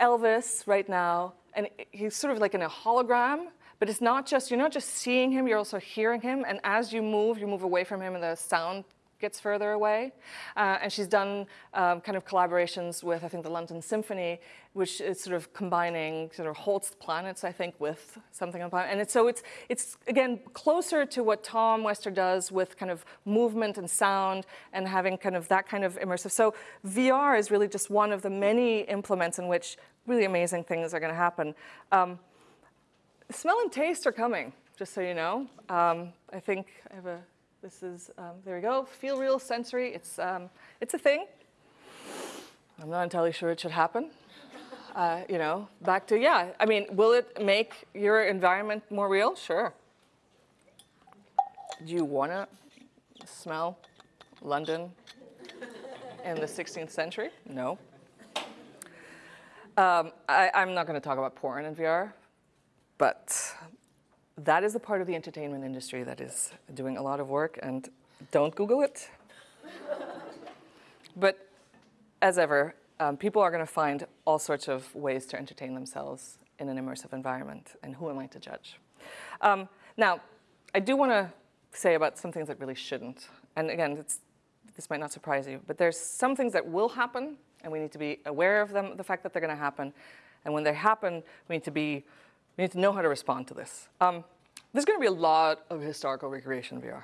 Elvis right now, and he's sort of like in a hologram, but it's not just, you're not just seeing him, you're also hearing him. And as you move, you move away from him and the sound gets further away. Uh, and she's done um, kind of collaborations with, I think, the London Symphony, which is sort of combining sort of Holst planets, I think, with something on planet. And it's, so it's, it's, again, closer to what Tom Wester does with kind of movement and sound and having kind of that kind of immersive. So VR is really just one of the many implements in which really amazing things are going to happen. Um, smell and taste are coming, just so you know. Um, I think I have a this is, um, there we go, feel real sensory. It's, um, it's a thing. I'm not entirely sure it should happen. Uh, you know, back to, yeah, I mean, will it make your environment more real? Sure. Do you want to smell London in the 16th century? No. Um, I, am not going to talk about porn in VR, but that is the part of the entertainment industry that is doing a lot of work, and don't Google it. *laughs* but as ever, um, people are going to find all sorts of ways to entertain themselves in an immersive environment, and who am I to judge? Um, now, I do want to say about some things that really shouldn't. And again, this might not surprise you, but there's some things that will happen, and we need to be aware of them, the fact that they're going to happen. And when they happen, we need to be we need to know how to respond to this. Um, there's going to be a lot of historical recreation VR.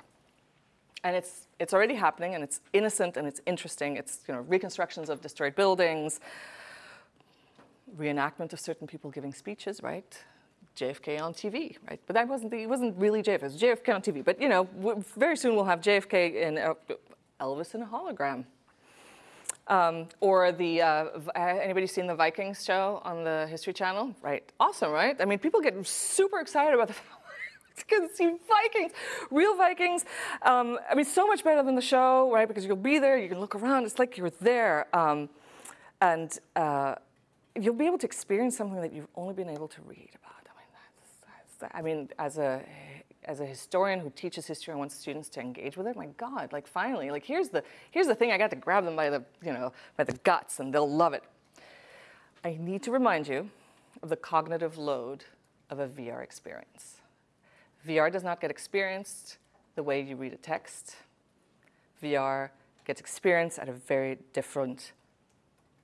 And it's, it's already happening, and it's innocent, and it's interesting. It's you know, reconstructions of destroyed buildings, reenactment of certain people giving speeches, right? JFK on TV, right? But that wasn't, the, it wasn't really JFK, it was JFK on TV. But you know, very soon we'll have JFK in uh, Elvis in a hologram, um, or the, uh, anybody seen the Vikings show on the History Channel? Right, awesome, right? I mean, people get super excited about the *laughs* to see Vikings, real Vikings. Um, I mean, so much better than the show, right? Because you'll be there, you can look around, it's like you're there. Um, and uh, you'll be able to experience something that you've only been able to read about. I mean, that's, that's, I mean as a as a historian who teaches history and wants students to engage with it, my God, like finally, like here's the, here's the thing, I got to grab them by the, you know, by the guts and they'll love it. I need to remind you of the cognitive load of a VR experience. VR does not get experienced the way you read a text. VR gets experienced at a very different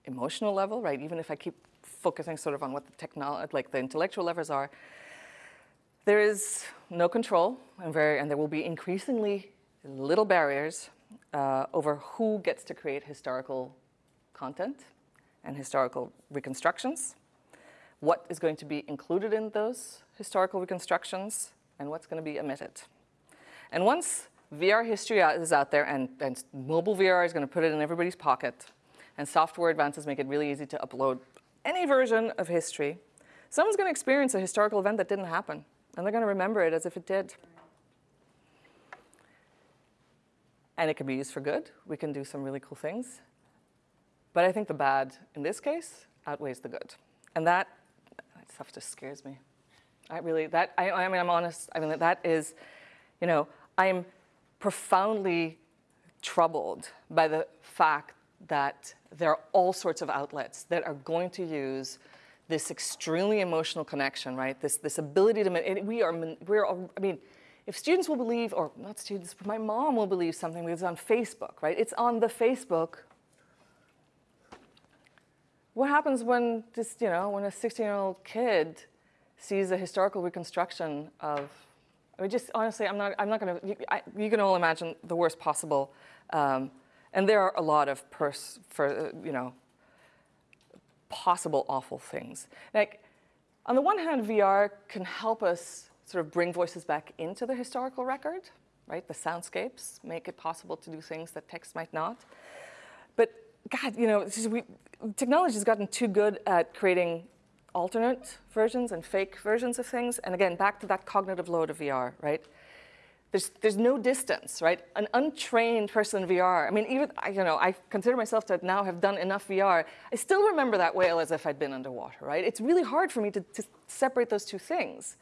emotional level, right? Even if I keep focusing sort of on what the technology, like the intellectual levers are, there is no control, and, very, and there will be increasingly little barriers uh, over who gets to create historical content and historical reconstructions, what is going to be included in those historical reconstructions, and what's going to be omitted. And once VR history is out there, and, and mobile VR is going to put it in everybody's pocket, and software advances make it really easy to upload any version of history, someone's going to experience a historical event that didn't happen and they're going to remember it as if it did. And it can be used for good. We can do some really cool things. But I think the bad, in this case, outweighs the good. And that, that stuff just scares me. I really, that, I, I mean, I'm honest, I mean, that is, you know, I'm profoundly troubled by the fact that there are all sorts of outlets that are going to use this extremely emotional connection, right? This, this ability to, we are, we're, I mean, if students will believe, or not students, but my mom will believe something because it's on Facebook, right? It's on the Facebook. What happens when this, you know, when a 16-year-old kid sees a historical reconstruction of, I mean, just honestly, I'm not, I'm not gonna, you, I, you can all imagine the worst possible, um, and there are a lot of pers, for, you know, possible awful things. Like, on the one hand, VR can help us sort of bring voices back into the historical record, right? The soundscapes make it possible to do things that text might not. But God, you know, technology has gotten too good at creating alternate versions and fake versions of things. And again, back to that cognitive load of VR, right? There's, there's no distance, right? An untrained person in VR, I mean, even, you know, I consider myself to now have done enough VR. I still remember that whale as if I'd been underwater, right? It's really hard for me to, to separate those two things.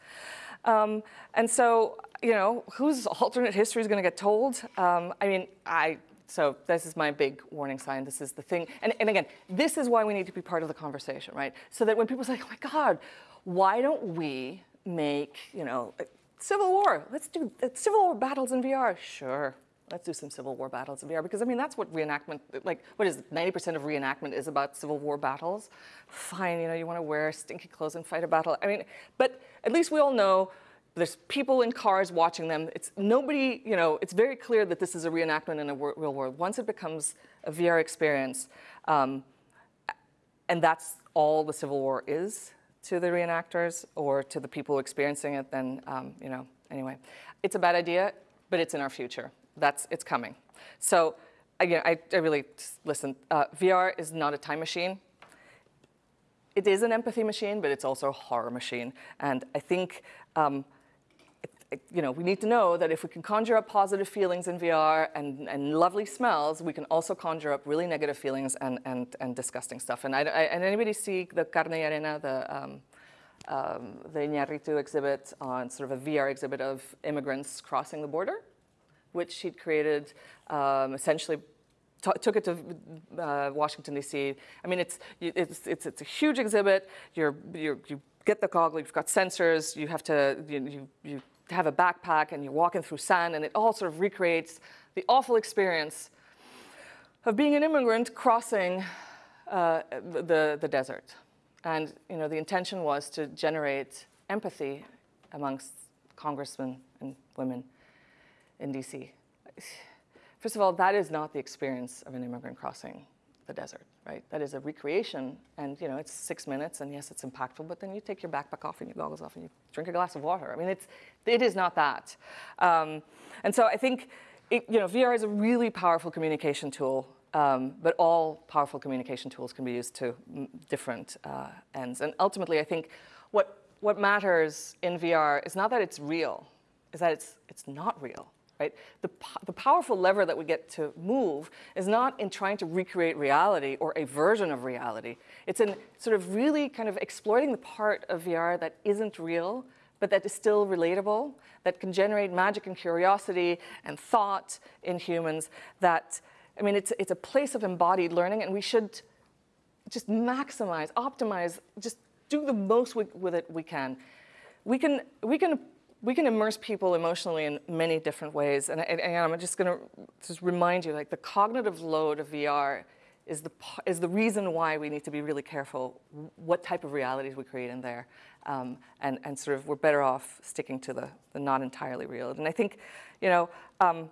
Um, and so, you know, whose alternate history is going to get told? Um, I mean, I, so this is my big warning sign. This is the thing. And, and again, this is why we need to be part of the conversation, right? So that when people say, oh my God, why don't we make, you know, Civil War, let's do uh, Civil War battles in VR. Sure, let's do some Civil War battles in VR because I mean that's what reenactment, like what is 90% of reenactment is about Civil War battles. Fine, you know, you want to wear stinky clothes and fight a battle. I mean, but at least we all know there's people in cars watching them. It's nobody, you know, it's very clear that this is a reenactment in a real world. Once it becomes a VR experience, um, and that's all the Civil War is, to the reenactors or to the people experiencing it, then, um, you know, anyway. It's a bad idea, but it's in our future. That's, it's coming. So again, I, I really, listen, uh, VR is not a time machine. It is an empathy machine, but it's also a horror machine. And I think um, you know, we need to know that if we can conjure up positive feelings in VR and, and lovely smells, we can also conjure up really negative feelings and, and, and disgusting stuff. And, I, I, and anybody see the Carne y Arena, the, um, um, the Iñárritu exhibit on sort of a VR exhibit of immigrants crossing the border, which he'd created um, essentially took it to uh, Washington, D.C. I mean, it's, it's, it's, it's a huge exhibit. You're, you're, you get the goggle, you've got sensors, you have to, you, you, you have a backpack and you're walking through sand and it all sort of recreates the awful experience of being an immigrant crossing uh, the, the desert. And you know, the intention was to generate empathy amongst congressmen and women in DC. First of all, that is not the experience of an immigrant crossing the desert, right? That is a recreation, and you know, it's six minutes, and yes, it's impactful, but then you take your backpack off and your goggles off and you drink a glass of water. I mean, it's, it is not that. Um, and so I think, it, you know, VR is a really powerful communication tool, um, but all powerful communication tools can be used to different uh, ends. And ultimately, I think what, what matters in VR is not that it's real, is that it's, it's not real right? The, the powerful lever that we get to move is not in trying to recreate reality or a version of reality. It's in sort of really kind of exploiting the part of VR that isn't real, but that is still relatable, that can generate magic and curiosity and thought in humans that, I mean, it's, it's a place of embodied learning and we should just maximize, optimize, just do the most with, with it we can. We can, we can we can immerse people emotionally in many different ways. And, and, and I'm just going to just remind you, like the cognitive load of VR is the, is the reason why we need to be really careful what type of realities we create in there. Um, and, and sort of we're better off sticking to the, the not entirely real. And I think, you know, um,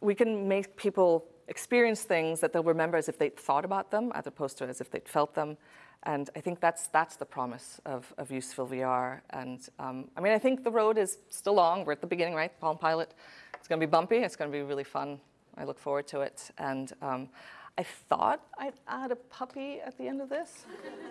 we can make people experience things that they'll remember as if they'd thought about them as opposed to as if they'd felt them. And I think that's, that's the promise of, of useful VR. And um, I mean, I think the road is still long. We're at the beginning, right? Palm Pilot. It's going to be bumpy. It's going to be really fun. I look forward to it. And um, I thought I'd add a puppy at the end of this,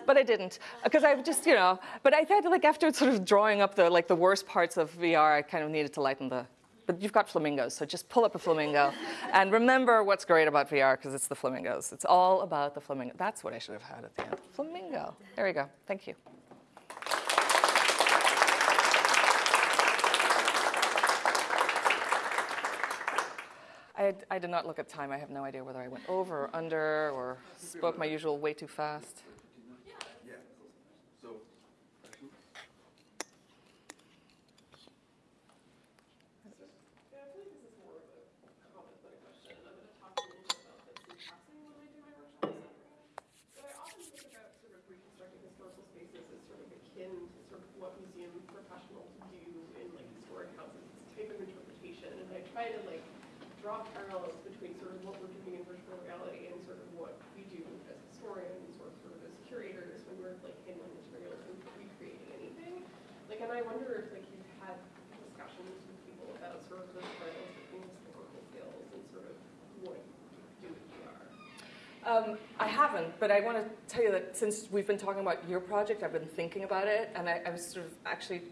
but I didn't. Because I just, you know, but I thought like after sort of drawing up the, like the worst parts of VR, I kind of needed to lighten the, but you've got flamingos, so just pull up a flamingo. and remember what's great about VR, because it's the flamingos. It's all about the flamingo. That's what I should have had at the end. Flamingo. There we go. Thank you. I, I did not look at time. I have no idea whether I went over or under or spoke my usual way too fast. Yeah. So, Yeah, I feel like this is more of a comment than a question. I'm going to talk a little bit about this in passing when I do my workshops. But I often think about sort of reconstructing historical spaces as sort of akin to sort of what museum professionals do in like historic houses, this type of interpretation. And I try to like draw parallels between sort of what we're doing in virtual reality and sort of what we do as historians or sort of as curators when we're like handling materials and recreating anything. Like, and I wonder if like you've had discussions with people about sort of the parallels between historical skills and sort of what you do. Um, I haven't, but I want to tell you that since we've been talking about your project, I've been thinking about it, and I, I was sort of actually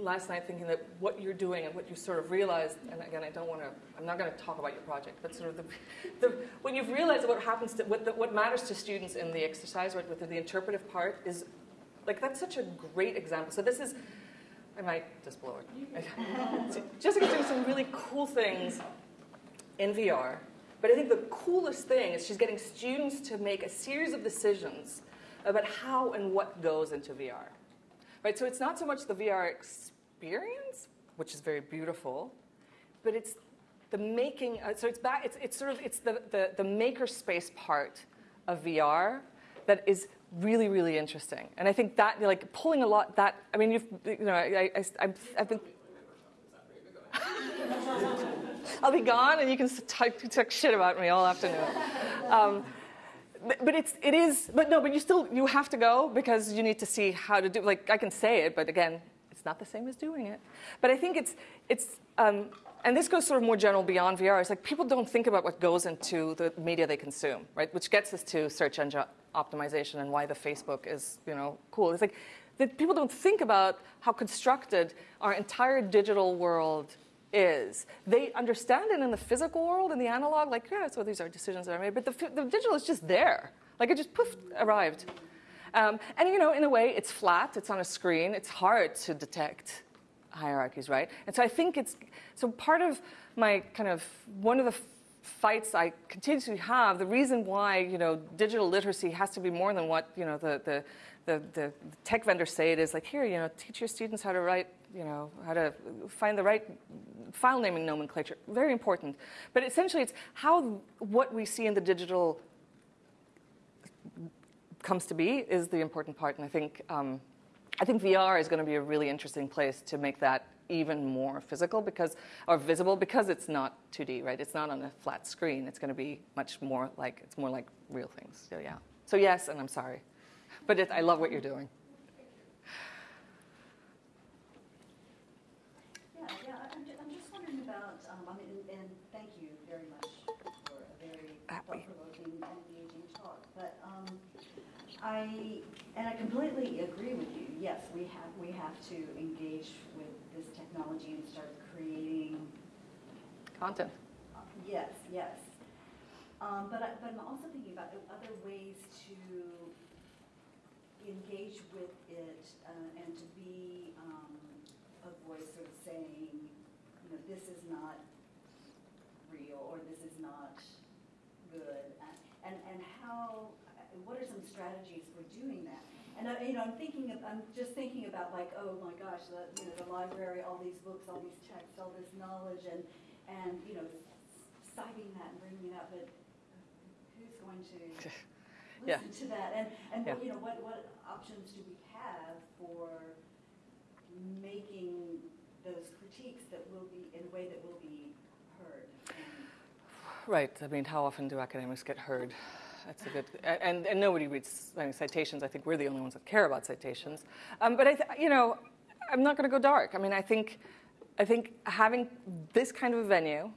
last night thinking that what you're doing and what you sort of realized, and again, I don't want to, I'm not going to talk about your project, but sort of the, the when you've realized what happens to, what, the, what matters to students in the exercise, right, with the interpretive part is, like, that's such a great example. So this is, I might just blow it. So *laughs* Jessica's doing some really cool things in VR. But I think the coolest thing is she's getting students to make a series of decisions about how and what goes into VR. Right? So it's not so much the VR experience, which is very beautiful, but it's the making. Uh, so it's back. It's, it's sort of it's the, the the maker space part of VR that is really really interesting. And I think that like pulling a lot that I mean you've you know I, I, I've been *laughs* I'll be gone, and you can talk, talk shit about me all afternoon. Um, but, it's it is but no but you still you have to go because you need to see how to do like I can say it but again it's not the same as doing it. But I think it's it's um, and this goes sort of more general beyond VR it's like people don't think about what goes into the media they consume right? Which gets us to search engine optimization and why the Facebook is you know cool. It's like that people don't think about how constructed our entire digital world is. They understand it in the physical world, in the analog, like, yeah, so these are decisions that are made, but the, the digital is just there. Like it just poof, arrived. Um, and you know, in a way, it's flat, it's on a screen, it's hard to detect hierarchies, right? And so I think it's, so part of my kind of, one of the fights I continue to have, the reason why, you know, digital literacy has to be more than what, you know, the, the, the, the tech vendors say it is like, here, you know, teach your students how to write, you know, how to find the right file naming nomenclature. Very important. But essentially, it's how what we see in the digital comes to be is the important part. And I think, um, I think VR is going to be a really interesting place to make that even more physical because, or visible because it's not 2D, right? It's not on a flat screen. It's going to be much more like, it's more like real things. So yeah. So yes, and I'm sorry. But it, I love what you're doing. Yeah, yeah, I'm, ju- I'm just wondering about, um, I mean, and- and thank you very much for a very Happy. thought-provoking and engaging talk. But, um, I, and I completely agree with you. Yes, we have, we have to engage with this technology and start creating Content. uh, Yes, yes. Um, But I, but I'm also thinking about other ways to engage with it uh, and to be um, a voice sort of saying, you know, this is not real or this is not good. And, and how, what are some strategies for doing that? And, I- you know, I'm thinking, of- I'm just thinking about like, oh my gosh, the, you know, the library, all these books, all these texts, all this knowledge and, and, you know, citing that and bringing it up, but who's going to *laughs* Yeah. listen to that? And, and, Yeah. you know, what, what options do we have for making those critiques that will be, in a way that will be heard? Right. I mean, how often do academics get heard? That's a good. And, and nobody reads citations. I think we're the only ones that care about citations. Um, but I, you know, I'm not going to go dark. I mean, I think, I think having this kind of a venue,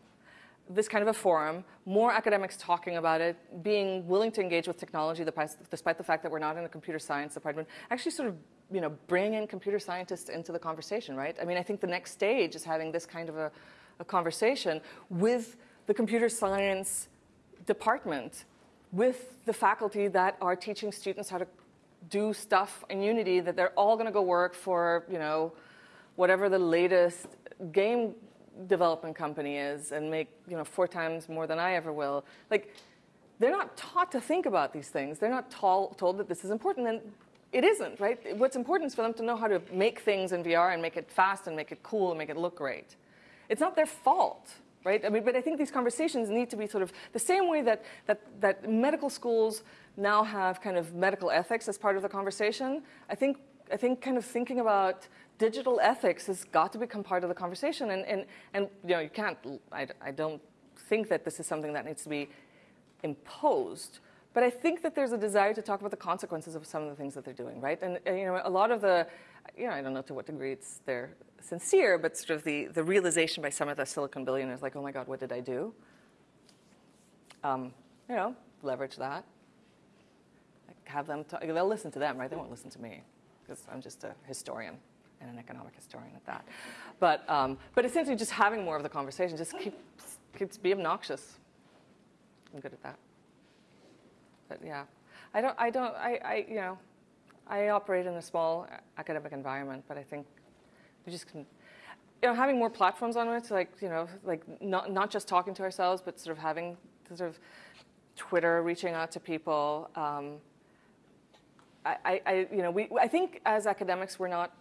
this kind of a forum, more academics talking about it, being willing to engage with technology, despite the fact that we're not in a computer science department, actually sort of, you know, bring in computer scientists into the conversation, right? I mean, I think the next stage is having this kind of a, a conversation with the computer science department, with the faculty that are teaching students how to do stuff in Unity, that they're all going to go work for, you know, whatever the latest game development company is and make you know four times more than I ever will. Like they're not taught to think about these things. They're not tol- told that this is important, and it isn't, right? What's important is for them to know how to make things in VR and make it fast and make it cool and make it look great. It's not their fault, right? I mean, but I think these conversations need to be sort of the same way that, that, that medical schools now have kind of medical ethics as part of the conversation. I think, I think kind of thinking about digital ethics has got to become part of the conversation. And, and, and you know, you can't, I, I don't think that this is something that needs to be imposed. But I think that there's a desire to talk about the consequences of some of the things that they're doing, right? And, and, you know, a lot of the, you know, I don't know to what degree it's they're sincere, but sort of the, the realization by some of the Silicon billionaires, like, oh my God, what did I do? Um, you know, leverage that. Like, have them, talk, they'll listen to them, right? They won't listen to me because I'm just a historian and an economic historian at that. But, um, but essentially just having more of the conversation, just keep, keeps, be obnoxious. I'm good at that. But yeah, I don't, I don't, I, I, you know, I operate in a small academic environment, but I think we just can, you know, having more platforms on it, like, you know, like not, not just talking to ourselves, but sort of having sort of Twitter, reaching out to people. Um, I, I, you know, we, I think as academics, we're not,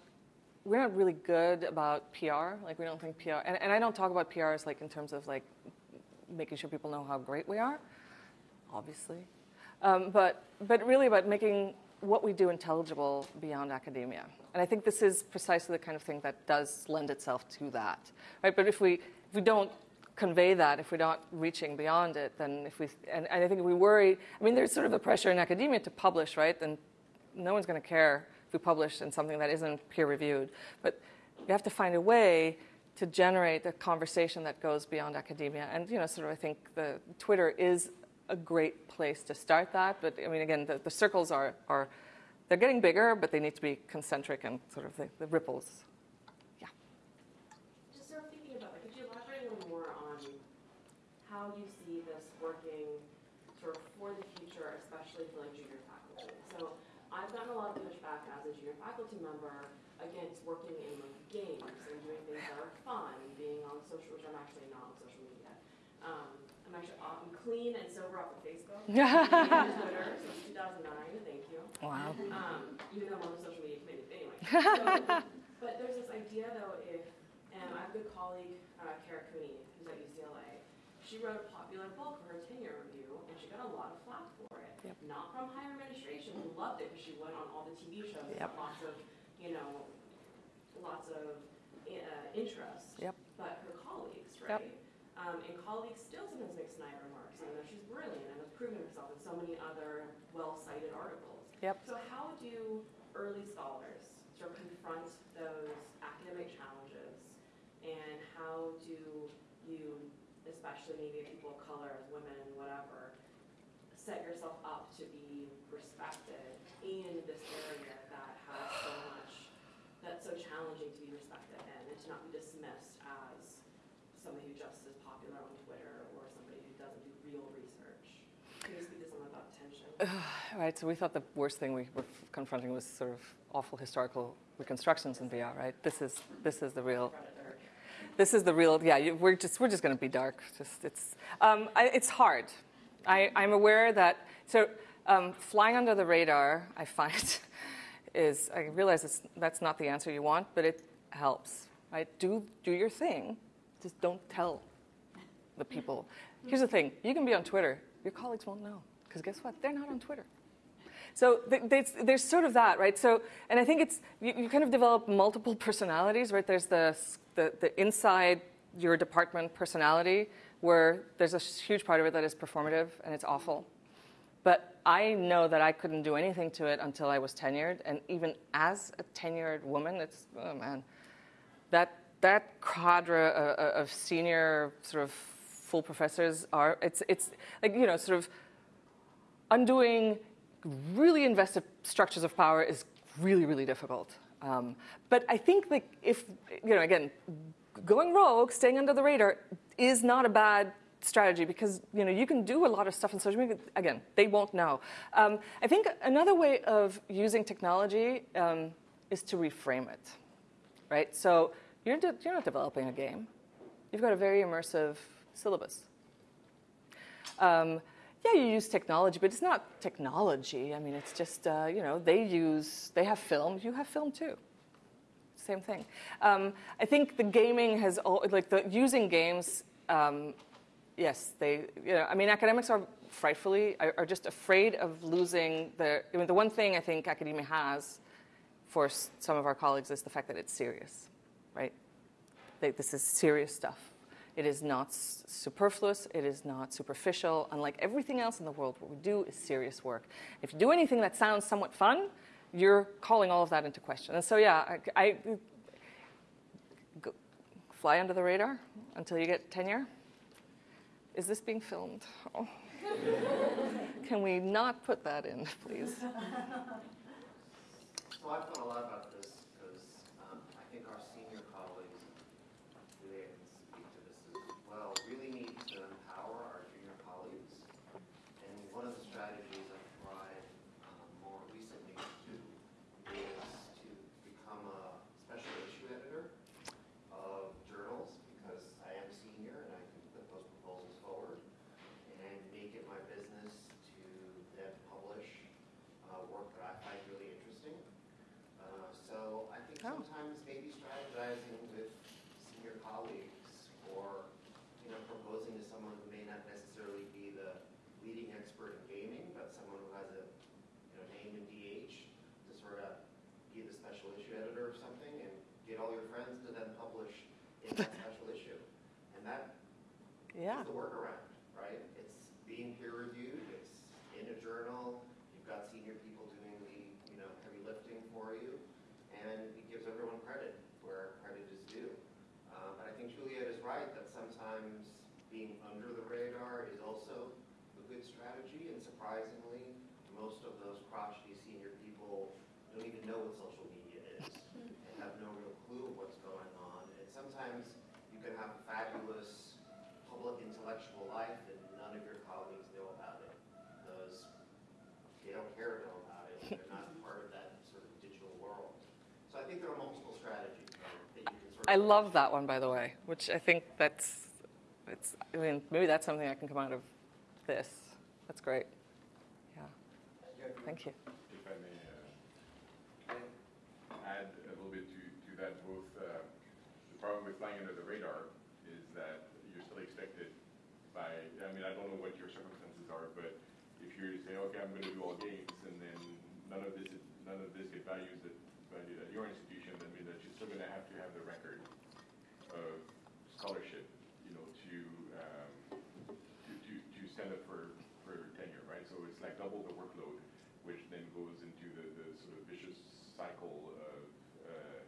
we're not really good about PR. Like, we don't think PR, and, and I don't talk about PR as like in terms of like making sure people know how great we are, obviously. Um, but, but really about making what we do intelligible beyond academia. And I think this is precisely the kind of thing that does lend itself to that. Right? But if we, if we don't convey that, if we're not reaching beyond it, then if we, and, and I think we worry, I mean, there's sort of a pressure in academia to publish, right? And no one's going to care if we publish in something that isn't peer reviewed. But we have to find a way to generate a conversation that goes beyond academia. And, you know, sort of I think the Twitter is a great place to start that. But I mean, again, the, the circles are, are, they're getting bigger, but they need to be concentric and sort of the, the ripples. Yeah. Just sort of thinking about, like, could you elaborate a little more on how you see this working sort of for the future, especially for like junior faculty? So I've gotten a lot of pushback as a junior faculty member against working in like games and doing things that are fun, being on social, which I'm actually not on social media. Um, I'm actually off, I'm clean and sober off of Facebook. Twitter since 2009, thank you. Wow. Um, even though I'm on the social media committee, but anyway. *laughs* So, but there's this idea though, if, and I have a good colleague, uh, Kara Cooney, who's at UCLA. She wrote a popular book for her tenure review, and she got a lot of flack for it. Yep. Not from higher administration, who loved it because she went on all the TV shows, Yep. lots of, you know, lots of uh, interest. Yep. But her colleagues, Yep. right? Um, and colleagues still sometimes make snide remarks, even though she's brilliant and has proven herself in so many other well-cited articles. Yep. So how do early scholars sort of confront those academic challenges, and how do you, especially maybe people of color, as women, whatever, set yourself up to be respected in this area that has so much, that's so challenging to be respected in, and to not be dismissed as somebody who just is popular on Twitter or somebody who doesn't do real research. Can you speak to some of that tension? Right, so we thought the worst thing we were confronting was sort of awful historical reconstructions in VR, right? This is, this is the real, this is the real, yeah, you, we're just, we're just going to be dark. Just, it's, um, I, it's hard. I, I'm aware that, so um, flying under the radar, I find, *laughs* is, I realize it's, that's not the answer you want, but it helps, right? Do, do your thing, just don't tell the people. Here's the thing, you can be on Twitter, your colleagues won't know, because guess what? They're not on Twitter. So th- there's, sort of that, right? So, and I think it's, you, you kind of develop multiple personalities, right? There's the, the, the inside your department personality, where there's a huge part of it that is performative and it's awful. But I know that I couldn't do anything to it until I was tenured, and even as a tenured woman, it's, oh man, that, that cadre uh, of senior sort of full professors are, it's, it's like, you know, sort of undoing really invested structures of power is really, really difficult. Um, but I think that if, you know, again, going rogue, staying under the radar is not a bad strategy because, you know, you can do a lot of stuff in social media. Again, they won't know. Um, I think another way of using technology um, is to reframe it, right? So you're, you're not developing a game. you've got a very immersive syllabus. Um, yeah, you use technology, but it's not technology. I mean, it's just, uh, you know, they use, they have film, you have film too. Same thing. Um, I think the gaming has, all, like, the using games, um, yes, they, you know, I mean, academics are frightfully, are, just afraid of losing the, I mean, the one thing I think academia has for some of our colleagues is the fact that it's serious, right? They, this is serious stuff. It is not superfluous. It is not superficial. Unlike everything else in the world, what we do is serious work. If you do anything that sounds somewhat fun, you're calling all of that into question. And so, yeah, I, I go, fly under the radar until you get tenure. Is this being filmed? Oh. Can we not put that in, please? So I've thought a lot about this because um, I think our senior colleagues, really I can speak to this as well, really need to empower our junior colleagues. And one of the strategies I've tried um, more recently to do is to become a special issue editor of journals because I am a senior and I can put those proposals forward and make it my business to then publish uh, work that I find really interesting. Uh, So I think Oh. sometimes maybe strategizing with senior colleagues or, you know, proposing to someone who may not necessarily be the leading expert in gaming, but someone who has a, you know, name in DH to sort of be the special issue editor of something and get all your friends to then publish in that special issue. And that Yeah. it's the workaround, right? It's being peer reviewed, it's in a journal, you've got senior people doing the, you know, heavy lifting for you, and it gives everyone credit where credit is due. Uh, But I think Juliette is right, that sometimes being under the radar is also a good strategy, and surprisingly, most of those crotchety senior people don't even know what social media is, and have no real clue of what's going on. And sometimes you can have a fabulous public intellectual life and none of your colleagues know about it because they don't care to know about it. They're not part of that sort of digital world. So I think there are multiple strategies right, that you can sort of. I love that one, by the way, which I think that's, it's, I mean, maybe that's something I can come out of this. That's great. Yeah, thank you. If I may uh, add a little bit to, to that, both, uh, the problem with flying under the radar is that you're still expected by, I mean, I don't know what your circumstances are, but if you say, okay, I'm gonna do all games, and then none of this, is- none of this get valued at, valued at your institution, that means that you're still gonna have to have the record of scholarship, you know, to, um, to, to, to stand up for, for tenure, right? So it's like double the workload, which then goes into the, the sort of vicious cycle of, uh,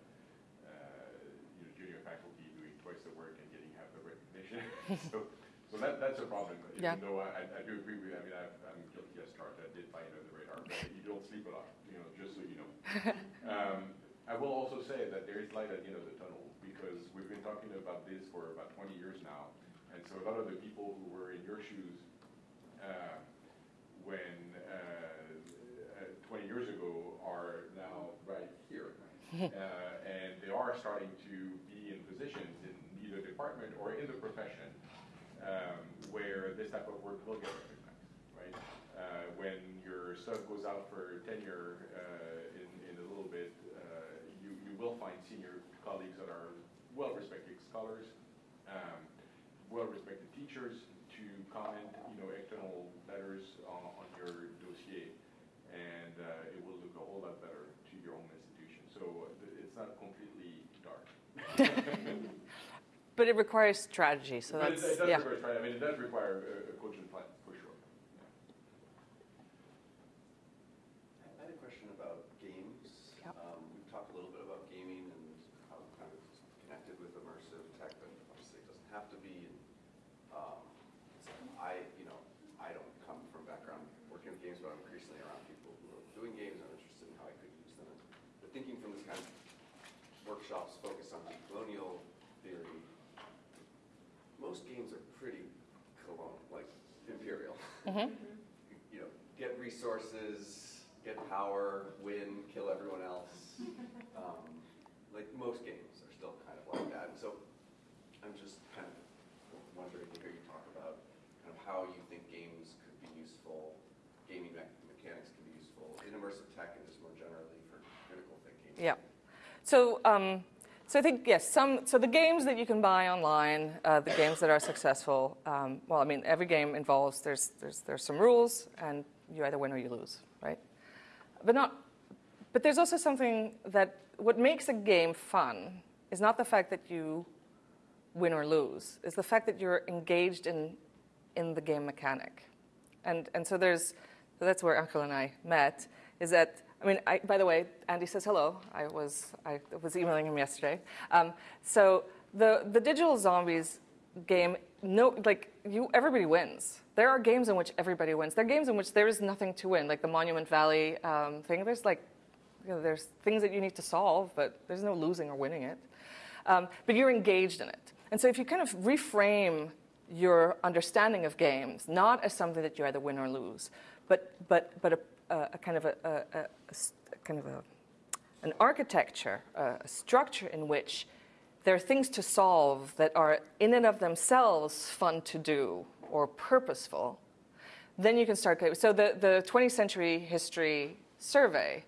uh, you know, junior faculty doing twice the work and getting half the recognition. *laughs* So, so that, that's a problem, Yeah. even though I, I do agree with, I mean, I've- I'm guilty as charged, I did fly under the radar, but you don't sleep a lot, you know, just so you know. *laughs* Um, I will also say that there is light at the end of the tunnel, because we've been talking about this for about twenty years now. And so a lot of the people who were in your shoes, uh, when, uh, uh, twenty years ago are now right here. *laughs* Uh, and they are starting to be in positions in either department or in the profession, um, where this type of work will get recognized, right? Uh, when your stuff goes out for tenure, uh, in, in a little bit, uh, you, you will find senior colleagues that are well-respected scholars, um, well-respected teachers to comment, you know, external letters on, on your dossier, and uh, it will look a whole lot better to your own institution. So uh, it's not completely dark. *laughs* But it requires strategy, so But it- that's, it does yeah. require, I mean, it does require a, a -hmm. you know, get resources, get power, win, kill everyone else. *laughs* Um, like most games are still kind of like that. And so I'm just kind of wondering to hear you talk about kind of how you think games could be useful, gaming me mechanics can be useful in immersive tech and just more generally for critical thinking. Yeah. So um, so I think yes, some. So the games that you can buy online, uh, the games that are successful. Um, well, I mean, every game involves there's there's there's some rules, and you either win or you lose, right? But not. But there's also something that what makes a game fun is not the fact that you win or lose, it's the fact that you're engaged in in the game mechanic, and and so there's so that's where Uncle and I met. Is that I mean, I, by the way, Andy says hello. I was, I was emailing him yesterday. Um, so the, the digital zombies game, no, like you, everybody wins. There are games in which everybody wins. There are games in which there is nothing to win, like the Monument Valley um, thing. There's like, you know, there's things that you need to solve, but there's no losing or winning it. Um, but you're engaged in it. And so if you kind of reframe your understanding of games, not as something that you either win or lose, but, but, but a kind of a, a, a, kind of a, an architecture, a, structure in which there are things to solve that are in and of themselves fun to do or purposeful, then you can start. So the, the 20th century history survey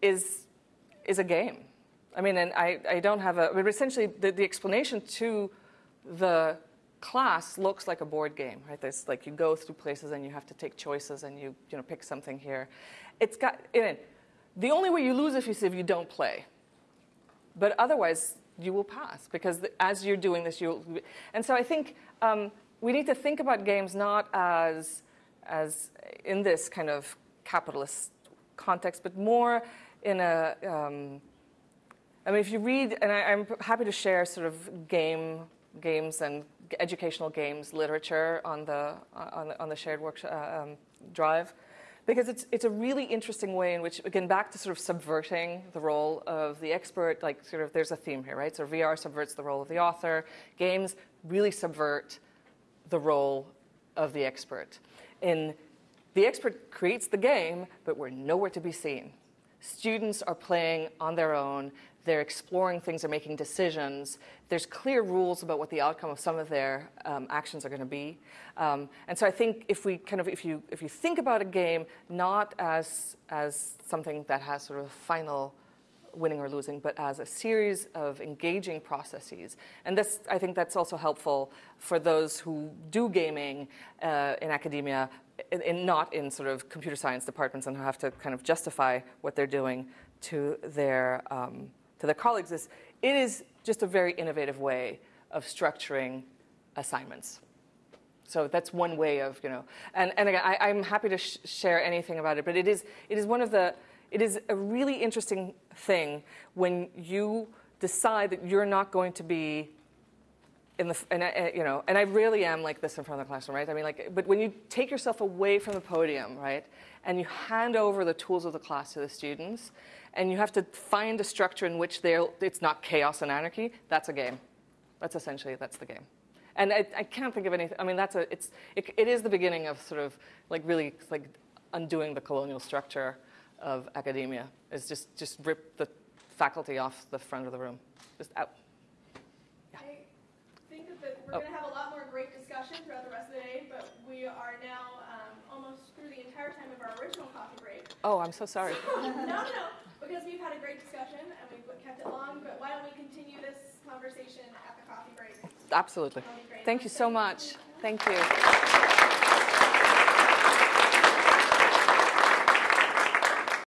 is, is a game. I mean, and I, I don't have a, but essentially the, the explanation to the class looks like a board game, right? There's like you go through places and you have to take choices and you, you know, pick something here. It's got, in the only way you lose if you, if you don't play. But otherwise, you will pass because the, as you're doing this, you'll, and so I think um, we need to think about games not as, as in this kind of capitalist context, but more in a, um, I mean, if you read, and I, I'm happy to share sort of game games and educational games literature on the, on the, on the shared workshop uh, um, drive because it's, it's a really interesting way in which, again, back to sort of subverting the role of the expert, like sort of there's a theme here, right? So VR subverts the role of the author. Games really subvert the role of the expert. In the expert creates the game, but we're nowhere to be seen. Students are playing on their own. They're exploring things, they're making decisions. There's clear rules about what the outcome of some of their um, actions are going to be. Um, and so I think if we kind of, if you, if you think about a game not as, as something that has sort of a final winning or losing, but as a series of engaging processes. And this, I think that's also helpful for those who do gaming uh, in academia, in, in, not in sort of computer science departments and who have to kind of justify what they're doing to their, um, to their colleagues is it is just a very innovative way of structuring assignments. So that's one way of, you know, and, and again, I, am happy to sh share anything about it, but it is, it is one of the, it is a really interesting thing when you decide that you're not going to be in the, and I, you know, and I really am like this in front of the classroom, right? I mean, like, but when you take yourself away from the podium, right, and you hand over the tools of the class to the students, and you have to find a structure in which it's not chaos and anarchy, that's a game. That's essentially, that's the game. And I, I can't think of anything, I mean, that's a, it's, it, it is the beginning of sort of like really like undoing the colonial structure of academia, is just, just rip the faculty off the front of the room, just out. Yeah. I think that we're oh. going to have a lot more great discussion throughout the rest of the day, but we are now um, almost through the entire time of our original coffee break. Oh, I'm so sorry. *laughs* no, no, no because we've had a great discussion and we've kept it long, but why don't we continue this conversation at the coffee break? Absolutely. Thank you so much. Thank you.